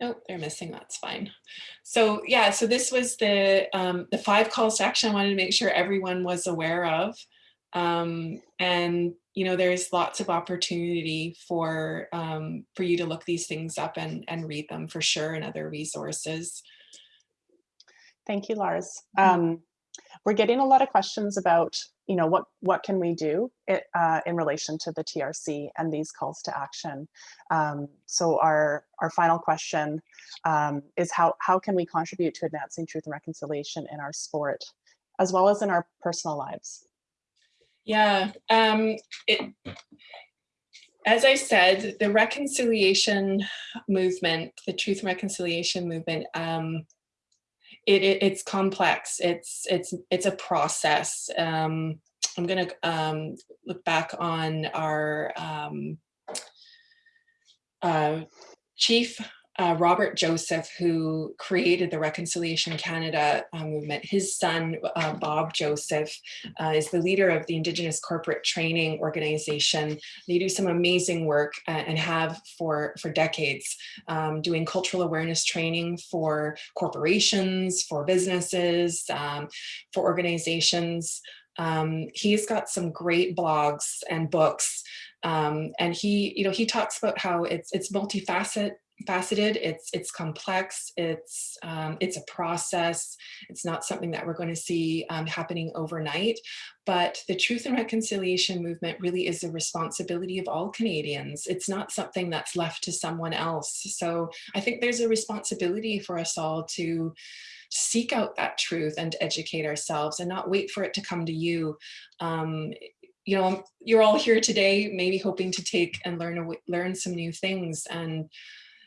Nope, they're missing, that's fine. So yeah, so this was the, um, the five calls to action I wanted to make sure everyone was aware of. Um, and, you know, there's lots of opportunity for, um, for you to look these things up and, and read them for sure and other resources. Thank you, Lars. Um, we're getting a lot of questions about, you know, what what can we do it, uh, in relation to the TRC and these calls to action. Um, so our our final question um, is how how can we contribute to advancing truth and reconciliation in our sport, as well as in our personal lives. Yeah, um, it, as I said, the reconciliation movement, the truth and reconciliation movement, um, it, it, it's complex. It's it's it's a process. Um, I'm to um, look back on our um, uh, chief uh, Robert Joseph, who created the Reconciliation Canada uh, movement. His son, uh, Bob Joseph, uh, is the leader of the Indigenous Corporate Training Organization. They do some amazing work uh, and have for, for decades, um, doing cultural awareness training for corporations, for businesses, um, for organizations. Um, he's got some great blogs and books um, and he, you know, he talks about how it's it's multifaceted faceted it's it's complex. It's um, it's a process. It's not something that we're going to see um, happening overnight. But the truth and reconciliation movement really is a responsibility of all Canadians. It's not something that's left to someone else. So I think there's a responsibility for us all to seek out that truth and educate ourselves and not wait for it to come to you. Um, you know you're all here today maybe hoping to take and learn learn some new things. And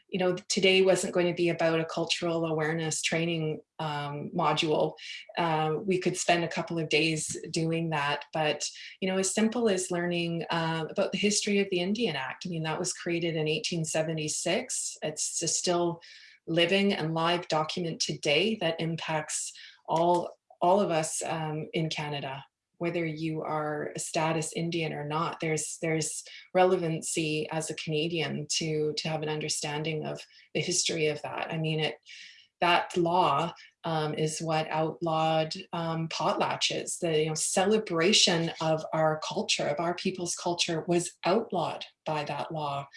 you know, today wasn't going to be about a cultural awareness training um, module. Uh, we could spend a couple of days doing that, but, you know, as simple as learning uh, about the history of the Indian Act. I mean, that was created in 1876. It's a still living and live document today that impacts all, all of us um, in Canada whether you are a status Indian or not, there's there's relevancy as a Canadian to to have an understanding of the history of that. I mean, it that law um, is what outlawed um, potlatches. The you know, celebration of our culture, of our people's culture, was outlawed by that law.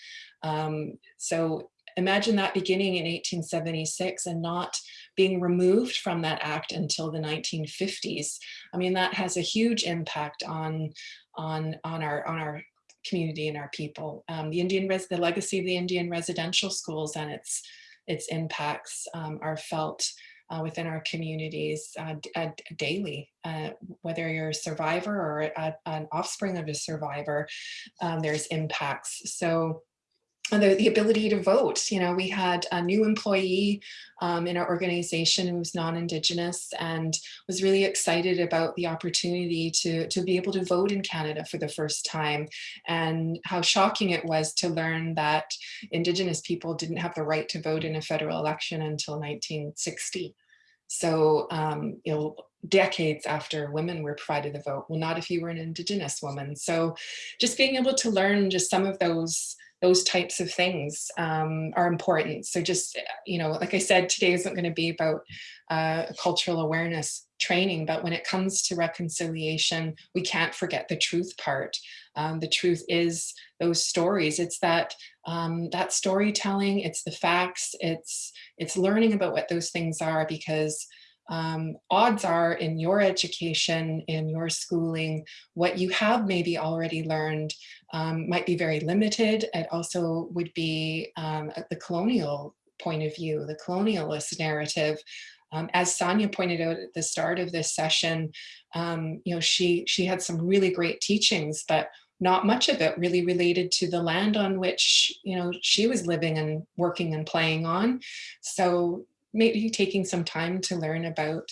Um, so imagine that beginning in 1876 and not being removed from that act until the 1950s. I mean, that has a huge impact on, on, on, our, on our community and our people. Um, the Indian res the legacy of the Indian residential schools and its, its impacts um, are felt uh, within our communities uh, uh, daily. Uh, whether you're a survivor or a, an offspring of a survivor, um, there's impacts. So the, the ability to vote. You know, we had a new employee um, in our organization who was non-Indigenous and was really excited about the opportunity to, to be able to vote in Canada for the first time and how shocking it was to learn that Indigenous people didn't have the right to vote in a federal election until 1960. So, um, you know, decades after women were provided the vote. Well, not if you were an Indigenous woman. So just being able to learn just some of those those types of things um, are important. So just, you know, like I said, today isn't going to be about uh, cultural awareness training, but when it comes to reconciliation, we can't forget the truth part. Um, the truth is those stories. It's that um, that storytelling, it's the facts, it's, it's learning about what those things are because um, odds are in your education, in your schooling, what you have maybe already learned um, might be very limited. It also would be um, the colonial point of view, the colonialist narrative. Um, as Sonia pointed out at the start of this session, um, you know, she, she had some really great teachings, but not much of it really related to the land on which, you know, she was living and working and playing on. So maybe taking some time to learn about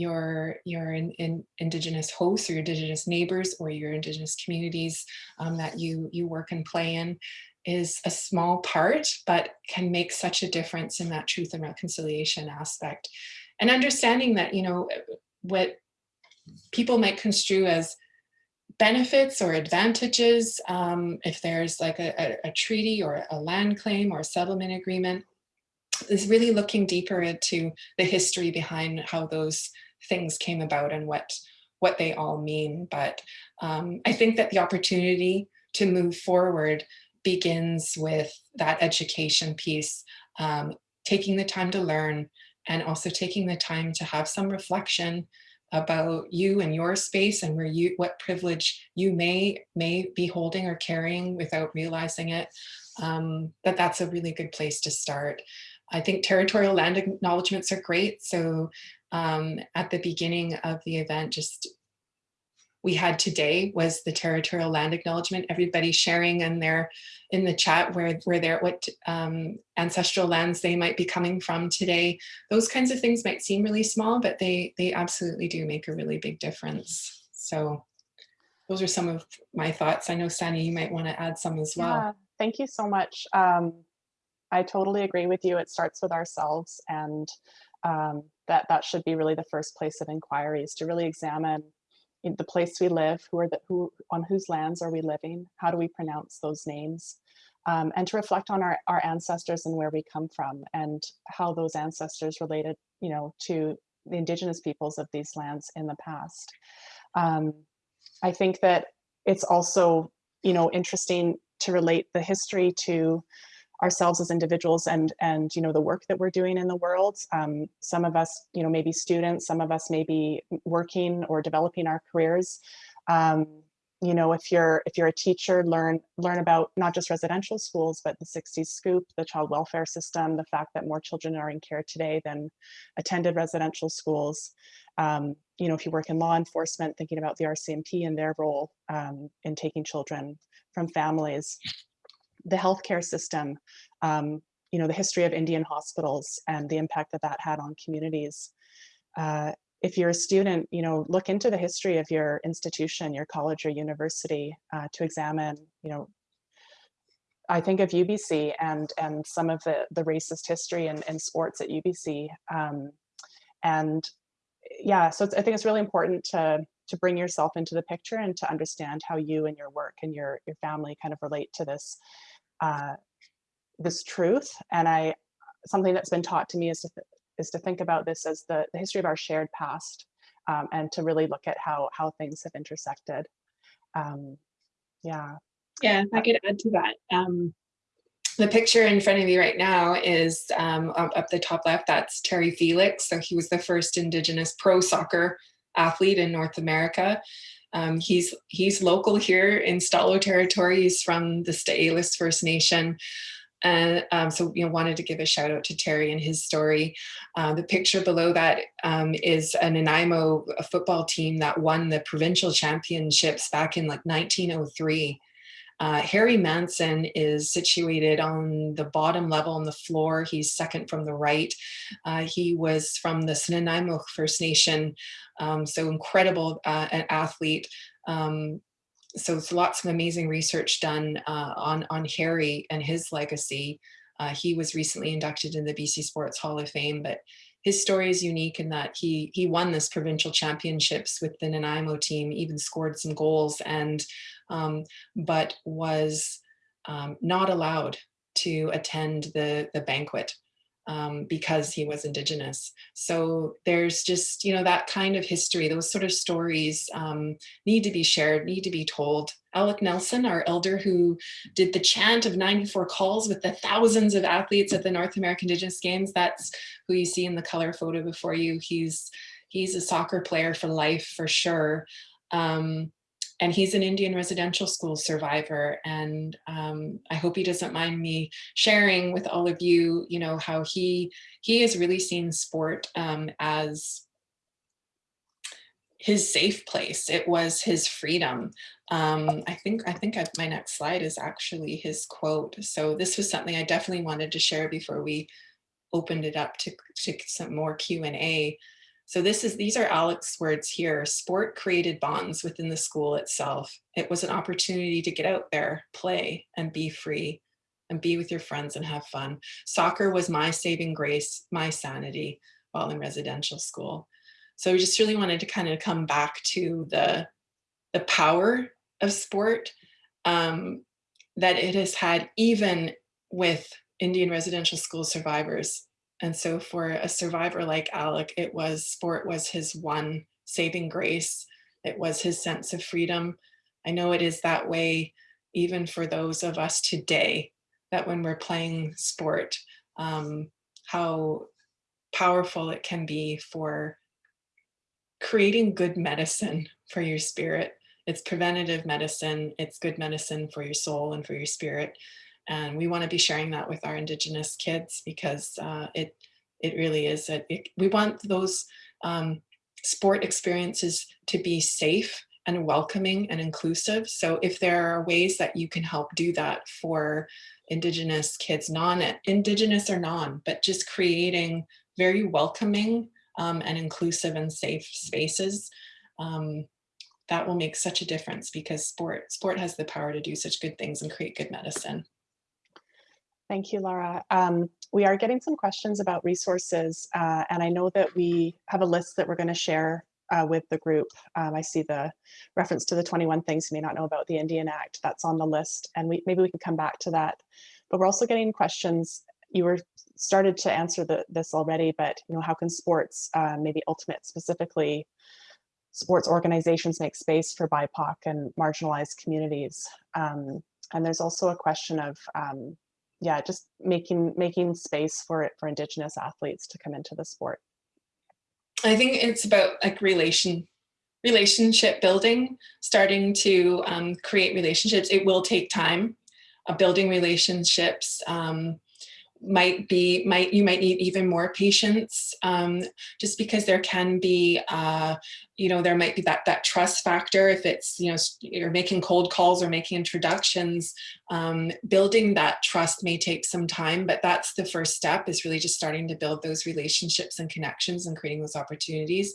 your your in, in indigenous hosts or your indigenous neighbors or your indigenous communities um, that you you work and play in is a small part but can make such a difference in that truth and reconciliation aspect. And understanding that you know what people might construe as benefits or advantages um, if there's like a, a, a treaty or a land claim or a settlement agreement is really looking deeper into the history behind how those things came about and what what they all mean. But um, I think that the opportunity to move forward begins with that education piece, um, taking the time to learn and also taking the time to have some reflection about you and your space and where you what privilege you may may be holding or carrying without realizing it. Um, that that's a really good place to start. I think territorial land acknowledgements are great. So um, at the beginning of the event just we had today was the territorial land acknowledgement. Everybody sharing in their in the chat where where they're what um, ancestral lands they might be coming from today. Those kinds of things might seem really small but they they absolutely do make a really big difference. So those are some of my thoughts. I know Sani you might want to add some as well. Yeah, thank you so much. Um, I totally agree with you. It starts with ourselves and um, that that should be really the first place of inquiry is to really examine in the place we live, who are the, who, on whose lands are we living? How do we pronounce those names? Um, and to reflect on our, our ancestors and where we come from and how those ancestors related, you know, to the indigenous peoples of these lands in the past. Um, I think that it's also, you know, interesting to relate the history to ourselves as individuals and and you know the work that we're doing in the world. Um, some of us you know maybe students some of us may be working or developing our careers. Um, you know if you're if you're a teacher learn learn about not just residential schools but the 60s scoop the child welfare system the fact that more children are in care today than attended residential schools. Um, you know if you work in law enforcement thinking about the rcmp and their role um, in taking children from families the healthcare system, um, you know, the history of Indian hospitals and the impact that that had on communities. Uh, if you're a student, you know, look into the history of your institution, your college or university uh, to examine, you know, I think of UBC and and some of the the racist history in, in sports at UBC. Um, and yeah, so I think it's really important to to bring yourself into the picture and to understand how you and your work and your your family kind of relate to this uh, this truth. And I something that's been taught to me is to is to think about this as the, the history of our shared past um, and to really look at how how things have intersected. Um, yeah. Yeah, if I could add to that. Um, the picture in front of you right now is um, up, up the top left, that's Terry Felix. So he was the first indigenous pro soccer athlete in North America. Um, he's he's local here in Stó:lō territory. He's from the Sts'ailes First Nation. And um, so, you know, wanted to give a shout out to Terry and his story. Uh, the picture below that um, is a Nanaimo football team that won the provincial championships back in like 1903. Uh, Harry Manson is situated on the bottom level on the floor. He's second from the right. Uh, he was from the Snuneymuxw First Nation, um, so incredible uh, an athlete. Um, so it's lots of amazing research done uh, on, on Harry and his legacy. Uh, he was recently inducted in the BC Sports Hall of Fame, but his story is unique in that he he won this provincial championships with the Nanaimo team, even scored some goals, and um, but was um, not allowed to attend the the banquet um, because he was indigenous. So there's just you know that kind of history, those sort of stories um, need to be shared, need to be told. Alec Nelson, our elder who did the chant of 94 calls with the thousands of athletes at the North American Indigenous Games, that's who you see in the color photo before you. He's he's a soccer player for life for sure. Um, and he's an Indian residential school survivor. And um, I hope he doesn't mind me sharing with all of you, you know, how he he has really seen sport um, as his safe place. It was his freedom. Um, I think I think I've, my next slide is actually his quote. So this was something I definitely wanted to share before we opened it up to, to some more Q&A. So this is these are Alec's words here. Sport created bonds within the school itself. It was an opportunity to get out there, play, and be free, and be with your friends and have fun. Soccer was my saving grace, my sanity while in residential school. So we just really wanted to kind of come back to the, the power of sport um, that it has had even with Indian residential school survivors. And so for a survivor like Alec, it was sport was his one saving grace It was his sense of freedom. I know it is that way even for those of us today, that when we're playing sport, um, how powerful it can be for creating good medicine for your spirit. It's preventative medicine. It's good medicine for your soul and for your spirit. And we want to be sharing that with our Indigenous kids because uh, it it really is. It, we want those um, sport experiences to be safe and welcoming and inclusive. So if there are ways that you can help do that for Indigenous kids, non-Indigenous or non, but just creating very welcoming um, and inclusive and safe spaces, um, that will make such a difference because sport, sport has the power to do such good things and create good medicine. Thank you, Laura. Um, we are getting some questions about resources, uh, and I know that we have a list that we're going to share uh, with the group. Um, I see the reference to the 21 things you may not know about the Indian Act. That's on the list, and we, maybe we can come back to that. But we're also getting questions. You were started to answer the, this already, but you know, how can sports, uh, maybe ultimate specifically, sports organizations make space for BIPOC and marginalized communities? Um, and there's also a question of um, yeah, just making making space for it for Indigenous athletes to come into the sport. I think it's about like relation relationship building, starting to um, create relationships. It will take time. Uh, building relationships um, might be might you might need even more patience um, just because there can be uh, you know there might be that that trust factor if it's you know you're making cold calls or making introductions um, building that trust may take some time but that's the first step is really just starting to build those relationships and connections and creating those opportunities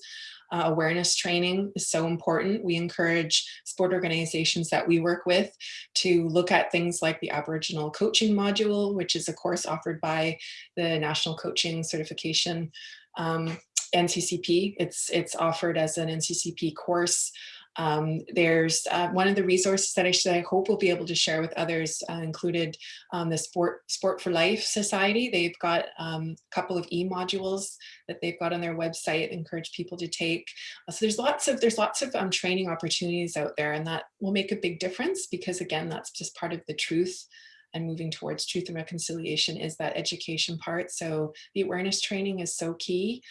uh, awareness training is so important. We encourage sport organizations that we work with to look at things like the Aboriginal coaching module, which is a course offered by the National Coaching Certification um, NCCP. It's, it's offered as an NCCP course um, there's uh, one of the resources that I, should, I hope we'll be able to share with others uh, included um, the Sport Sport for Life Society. They've got um, a couple of e-modules that they've got on their website, encourage people to take. Uh, so there's lots of there's lots of um, training opportunities out there and that will make a big difference because again, that's just part of the truth and moving towards truth and reconciliation is that education part. So the awareness training is so key.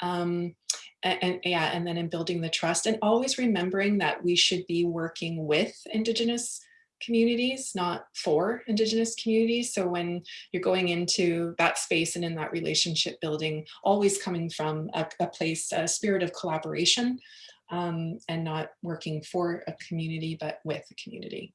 Um, and, and, yeah, and then in building the trust and always remembering that we should be working with Indigenous communities, not for Indigenous communities. So when you're going into that space and in that relationship building, always coming from a, a place, a spirit of collaboration um, and not working for a community, but with a community.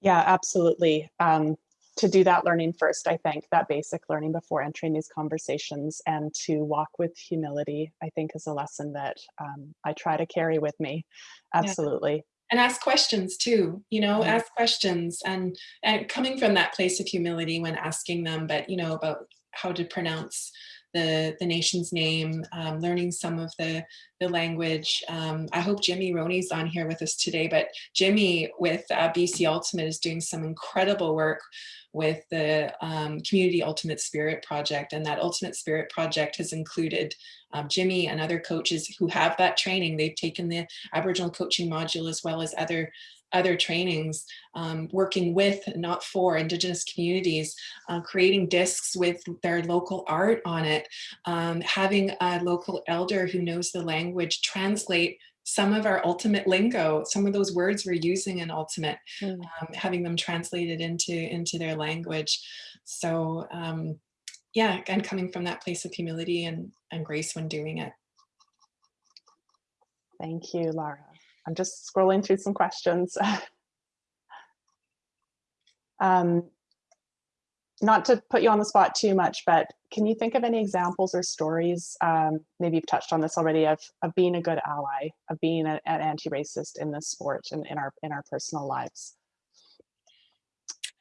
Yeah, absolutely. Um, to do that learning first, I think, that basic learning before entering these conversations and to walk with humility, I think is a lesson that um, I try to carry with me. Absolutely. Yeah. And ask questions too, you know, mm -hmm. ask questions and, and coming from that place of humility when asking them, but, you know, about how to pronounce the, the nation's name, um, learning some of the, the language. Um, I hope Jimmy Roney's on here with us today, but Jimmy with uh, BC Ultimate is doing some incredible work with the um, Community Ultimate Spirit Project. And that Ultimate Spirit Project has included um, Jimmy and other coaches who have that training. They've taken the Aboriginal coaching module as well as other other trainings, um, working with, not for Indigenous communities, uh, creating discs with their local art on it, um, having a local elder who knows the language translate some of our ultimate lingo, some of those words we're using in ultimate, mm. um, having them translated into, into their language. So um, yeah, and coming from that place of humility and, and grace when doing it. Thank you, Laura. I'm just scrolling through some questions. (laughs) um, not to put you on the spot too much, but can you think of any examples or stories, um, maybe you've touched on this already, of, of being a good ally, of being a, an anti-racist in this sport and in our, in our personal lives?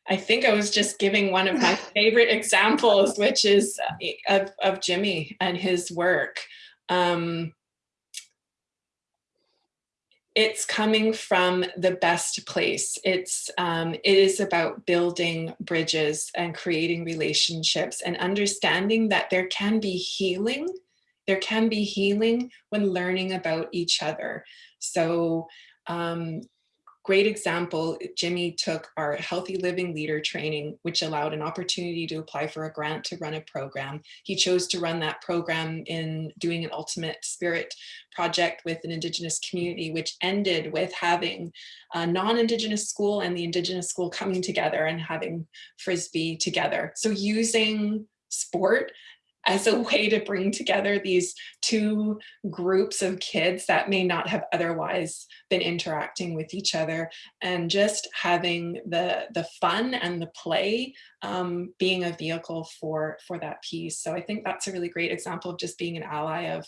I think I was just giving one of my (laughs) favorite examples, which is uh, of, of Jimmy and his work. Um, it's coming from the best place. It's um, it is about building bridges and creating relationships and understanding that there can be healing there can be healing when learning about each other. So um, great example, Jimmy took our healthy living leader training, which allowed an opportunity to apply for a grant to run a program. He chose to run that program in doing an ultimate spirit project with an indigenous community, which ended with having a non-indigenous school and the indigenous school coming together and having Frisbee together. So using sport as a way to bring together these two groups of kids that may not have otherwise been interacting with each other and just having the the fun and the play um, being a vehicle for for that piece. So i think that's a really great example of just being an ally of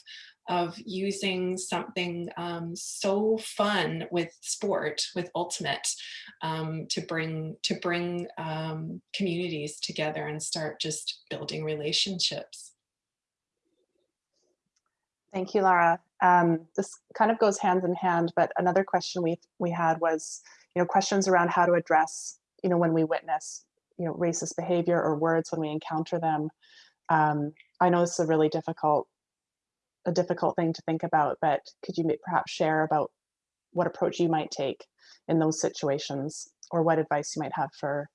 of using something um, so fun with sport, with Ultimate, um, to bring to bring um, communities together and start just building relationships. Thank you, Lara. Um, this kind of goes hand in hand, but another question we we had was, you know, questions around how to address, you know, when we witness, you know, racist behavior or words when we encounter them. Um, I know this is a really difficult a difficult thing to think about, but could you perhaps share about what approach you might take in those situations or what advice you might have for,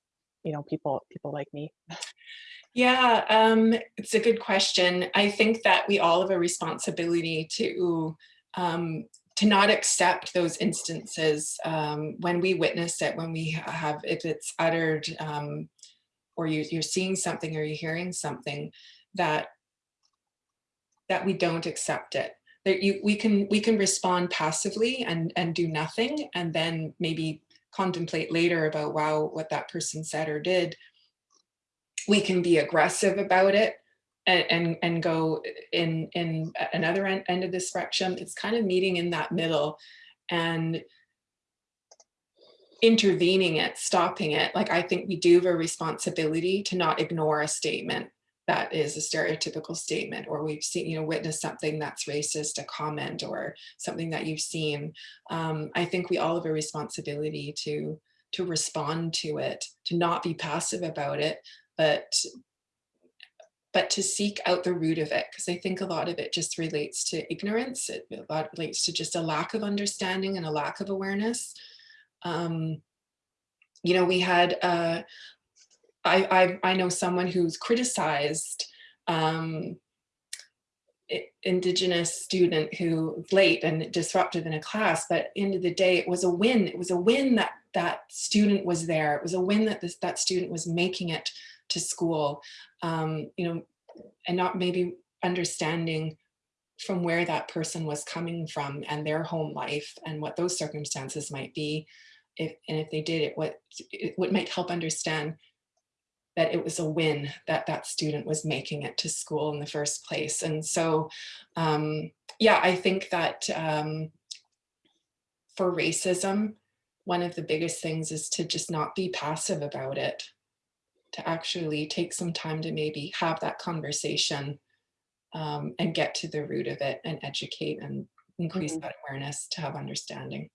you know, people, people like me? Yeah, um, it's a good question. I think that we all have a responsibility to um, to not accept those instances um, when we witness it, when we have, if it's uttered um, or you, you're seeing something or you're hearing something that that we don't accept it. That you, we can we can respond passively and and do nothing, and then maybe contemplate later about wow what that person said or did. We can be aggressive about it and and, and go in in another end, end of the spectrum. It's kind of meeting in that middle, and intervening it, stopping it. Like I think we do have a responsibility to not ignore a statement that is a stereotypical statement or we've seen, you know, witnessed something that's racist, a comment or something that you've seen. Um, I think we all have a responsibility to, to respond to it, to not be passive about it, but but to seek out the root of it, because I think a lot of it just relates to ignorance. It a lot relates to just a lack of understanding and a lack of awareness. Um, you know, we had uh, I, I, I know someone who's criticized um, indigenous student who late and disruptive in a class, but end of the day, it was a win. It was a win that that student was there. It was a win that this, that student was making it to school, um, you know, and not maybe understanding from where that person was coming from and their home life and what those circumstances might be. If, and if they did it, what, it, what might help understand that it was a win that that student was making it to school in the first place. And so, um, yeah, I think that um, for racism, one of the biggest things is to just not be passive about it, to actually take some time to maybe have that conversation um, and get to the root of it and educate and increase mm -hmm. that awareness to have understanding.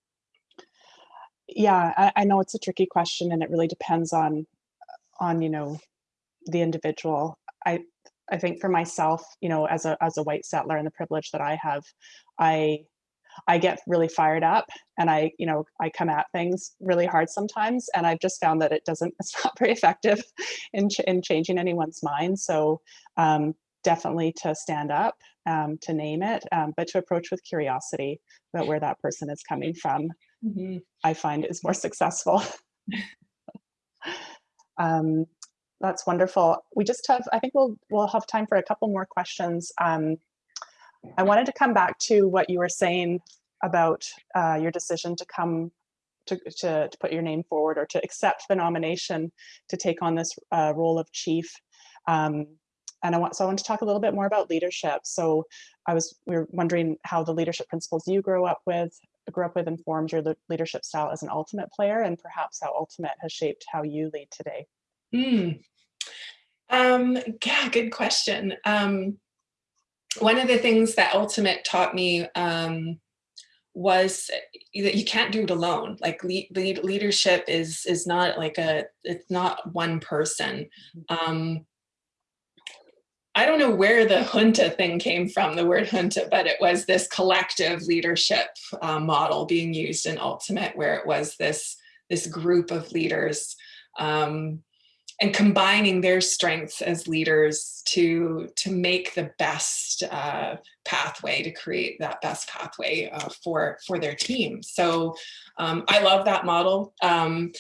Yeah, I, I know it's a tricky question and it really depends on on you know the individual. I i think for myself you know as a as a white settler and the privilege that i have i i get really fired up and i you know i come at things really hard sometimes and i've just found that it doesn't (laughs) it's not very effective in, ch in changing anyone's mind. So um, definitely to stand up um, to name it um, but to approach with curiosity about where that person is coming from mm -hmm. i find is more successful (laughs) Um, that's wonderful. We just have, I think we'll, we'll have time for a couple more questions. Um, I wanted to come back to what you were saying about uh, your decision to come to, to, to, put your name forward or to accept the nomination to take on this uh, role of chief. Um, and I want, so I want to talk a little bit more about leadership. So I was, we were wondering how the leadership principles you grew up with, grew up with informed your leadership style as an ultimate player and perhaps how ultimate has shaped how you lead today? Mm. Um, yeah, good question. Um, one of the things that ultimate taught me um, was that you can't do it alone. Like lead, lead, leadership is is not like a it's not one person. Mm-hmm. Um, I don't know where the junta thing came from, the word junta, but it was this collective leadership uh, model being used in Ultimate, where it was this, this group of leaders um, and combining their strengths as leaders to, to make the best uh, pathway, to create that best pathway uh, for, for their team. So um, I love that model. Um,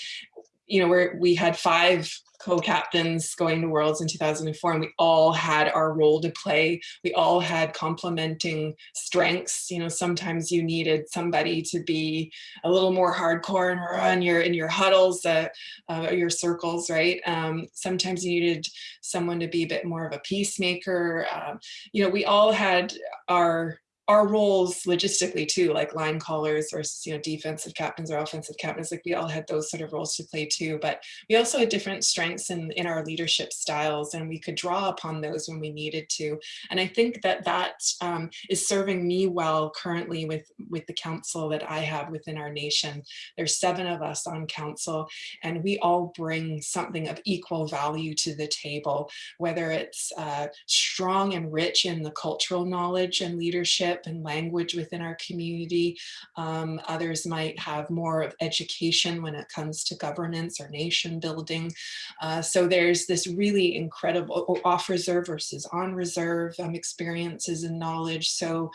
you know, where we had five co-captains going to Worlds in 2004 and we all had our role to play. We all had complementing strengths. You know, sometimes you needed somebody to be a little more hardcore and run your in your huddles, uh, uh, your circles, right? Um, sometimes you needed someone to be a bit more of a peacemaker. Um, you know, we all had our our roles logistically too, like line callers or you know defensive captains or offensive captains, like we all had those sort of roles to play too. But we also had different strengths in, in our leadership styles and we could draw upon those when we needed to. And I think that that um, is serving me well currently with, with the council that I have within our nation. There's seven of us on council and we all bring something of equal value to the table, whether it's uh, strong and rich in the cultural knowledge and leadership and language within our community. Um, others might have more of education when it comes to governance or nation building. Uh, so there's this really incredible off reserve versus on reserve um, experiences and knowledge. So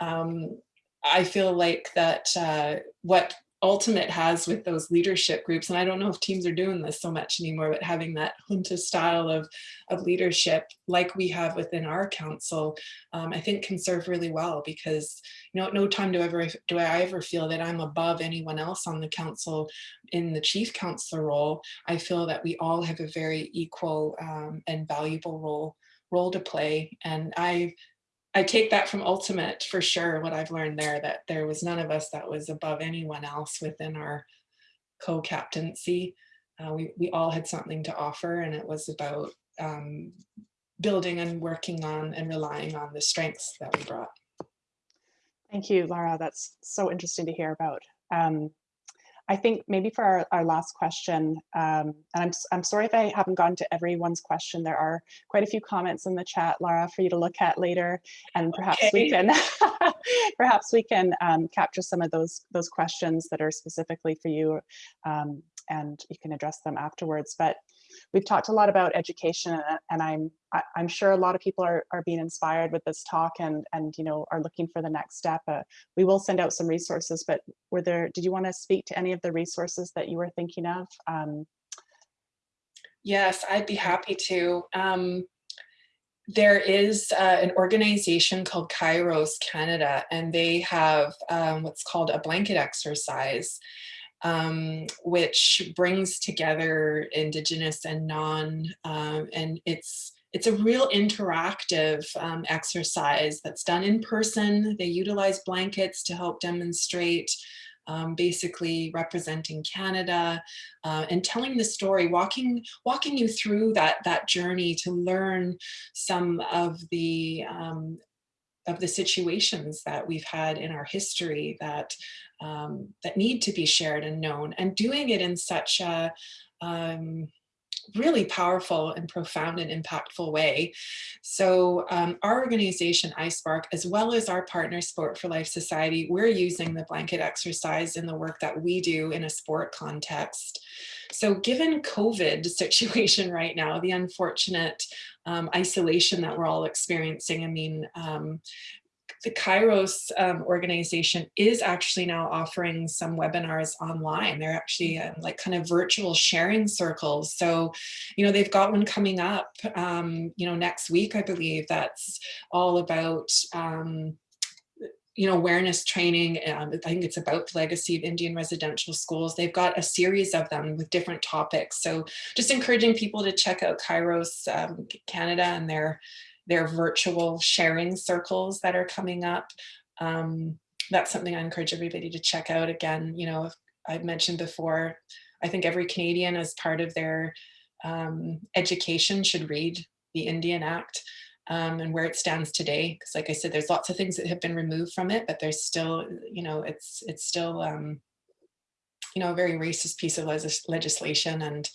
um, I feel like that uh, what ultimate has with those leadership groups and i don't know if teams are doing this so much anymore but having that junta style of of leadership like we have within our council um, i think can serve really well because you know at no time do ever do i ever feel that i'm above anyone else on the council in the chief councilor role. I feel that we all have a very equal um, and valuable role role to play and i I take that from Ultimate for sure, what I've learned there, that there was none of us that was above anyone else within our co-captaincy. Uh, we, we all had something to offer and it was about um, building and working on and relying on the strengths that we brought. Thank you, Laura. That's so interesting to hear about. Um, I think maybe for our, our last question, um, and I'm, I'm sorry if I haven't gone to everyone's question. There are quite a few comments in the chat, Lara, for you to look at later, and perhaps okay. we can (laughs) perhaps we can um, capture some of those those questions that are specifically for you, um, and you can address them afterwards. But we've talked a lot about education and I'm I'm sure a lot of people are, are being inspired with this talk and and you know are looking for the next step. Uh, we will send out some resources, but were there did you want to speak to any of the resources that you were thinking of? Um, yes, I'd be happy to. Um, there is uh, an organization called Kairos Canada, and they have um, what's called a blanket exercise um, which brings together Indigenous and non, um, and it's it's a real interactive um, exercise that's done in person. They utilize blankets to help demonstrate um, basically representing Canada uh, and telling the story, walking walking you through that that journey to learn some of the um, of the situations that we've had in our history that um, that need to be shared and known and doing it in such a um, really powerful and profound and impactful way. So um, our organization, ISPARC, as well as our partner Sport for Life Society, we're using the blanket exercise in the work that we do in a sport context. So given COVID situation (laughs) right now, the unfortunate um, isolation that we're all experiencing, I mean, um, the Kairos um, organization is actually now offering some webinars online. They're actually um, like kind of virtual sharing circles. So, you know, they've got one coming up, um, you know, next week, I believe that's all about um, you know, awareness training. Um, I think it's about the legacy of Indian residential schools. They've got a series of them with different topics. So just encouraging people to check out Kairos um, Canada and their their virtual sharing circles that are coming up. Um, that's something I encourage everybody to check out. Again, you know, I've mentioned before, I think every Canadian as part of their um, education should read the Indian Act um, and where it stands today. Because like I said, there's lots of things that have been removed from it, but there's still, you know, it's, it's still, um, you know, a very racist piece of legis legislation and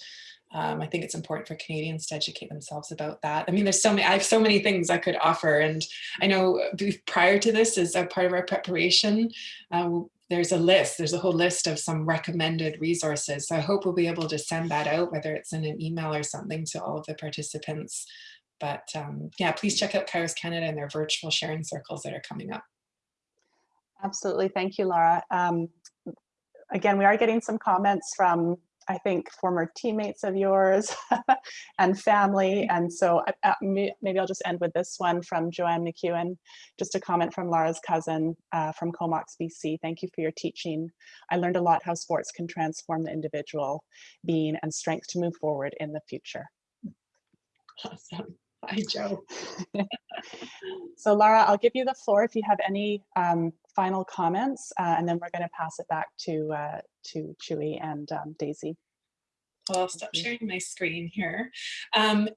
um, I think it's important for Canadians to educate themselves about that. I mean, there's so many, I have so many things I could offer. And I know prior to this, as a part of our preparation, uh, there's a list, there's a whole list of some recommended resources. So I hope we'll be able to send that out, whether it's in an email or something to all of the participants. But um, yeah, please check out Kairos Canada and their virtual sharing circles that are coming up. Absolutely. Thank you, Laura. Um, again, we are getting some comments from, I think, former teammates of yours (laughs) and family. And so uh, uh, maybe I'll just end with this one from Joanne McEwen. Just a comment from Laura's cousin uh, from Comox, BC. Thank you for your teaching. I learned a lot how sports can transform the individual being and strength to move forward in the future. Awesome. (laughs) Bye, Joe. So Laura, I'll give you the floor if you have any um, final comments, uh, and then we're going to pass it back to uh, to Chewy and um, Daisy. I'll stop sharing my screen here. Um,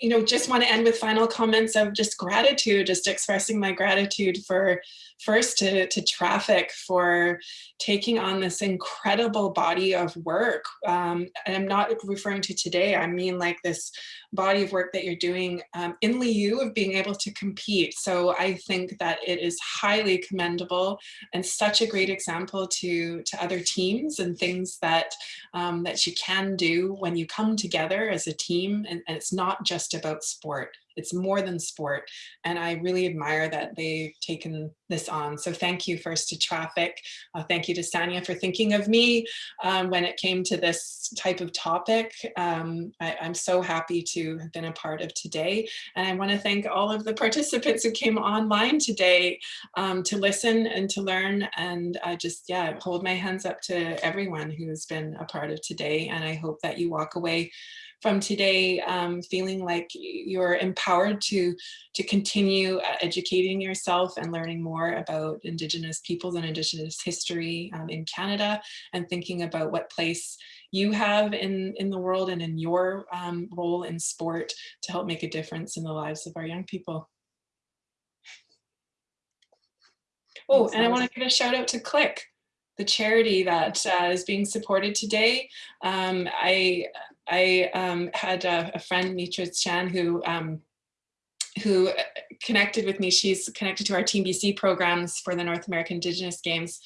you know, just want to end with final comments of just gratitude, just expressing my gratitude for first to, to traffic for taking on this incredible body of work. Um, and I'm not referring to today, I mean like this body of work that you're doing um, in lieu of being able to compete. So I think that it is highly commendable and such a great example to, to other teams and things that, um, that you can do when you come together as a team. And, and it's not just about sport. It's more than sport. And I really admire that they've taken this on. So thank you first to Traffic. Uh, thank you to Sanya for thinking of me um, when it came to this type of topic. Um, I, I'm so happy to have been a part of today. And I want to thank all of the (laughs) participants who came online today um, to listen and to learn. And I just, yeah, hold my hands up to everyone who's been a part of today. And I hope that you walk away from today um, feeling like you're empowered to to continue uh, educating yourself and learning more about Indigenous peoples and Indigenous history um, in Canada and thinking about what place you have in, in the world and in your um, role in sport to help make a difference in the lives of our young people. Oh, and I want to give a shout out to Click, the charity that uh, is being supported today. Um, I I um, had a, a friend, Mitra Chan, who um, who uh, connected with me. She's connected to our Team BC programs for the North American Indigenous Games,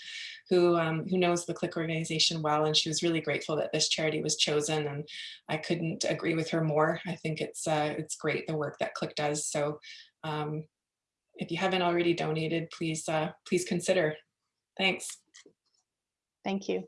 who um, who knows the Click organization well, and she was really grateful that this charity was chosen. And I couldn't agree with her more. I think it's uh, it's great the work that Click does. So um, if you haven't already donated, please uh, please consider. Thanks. Thank you.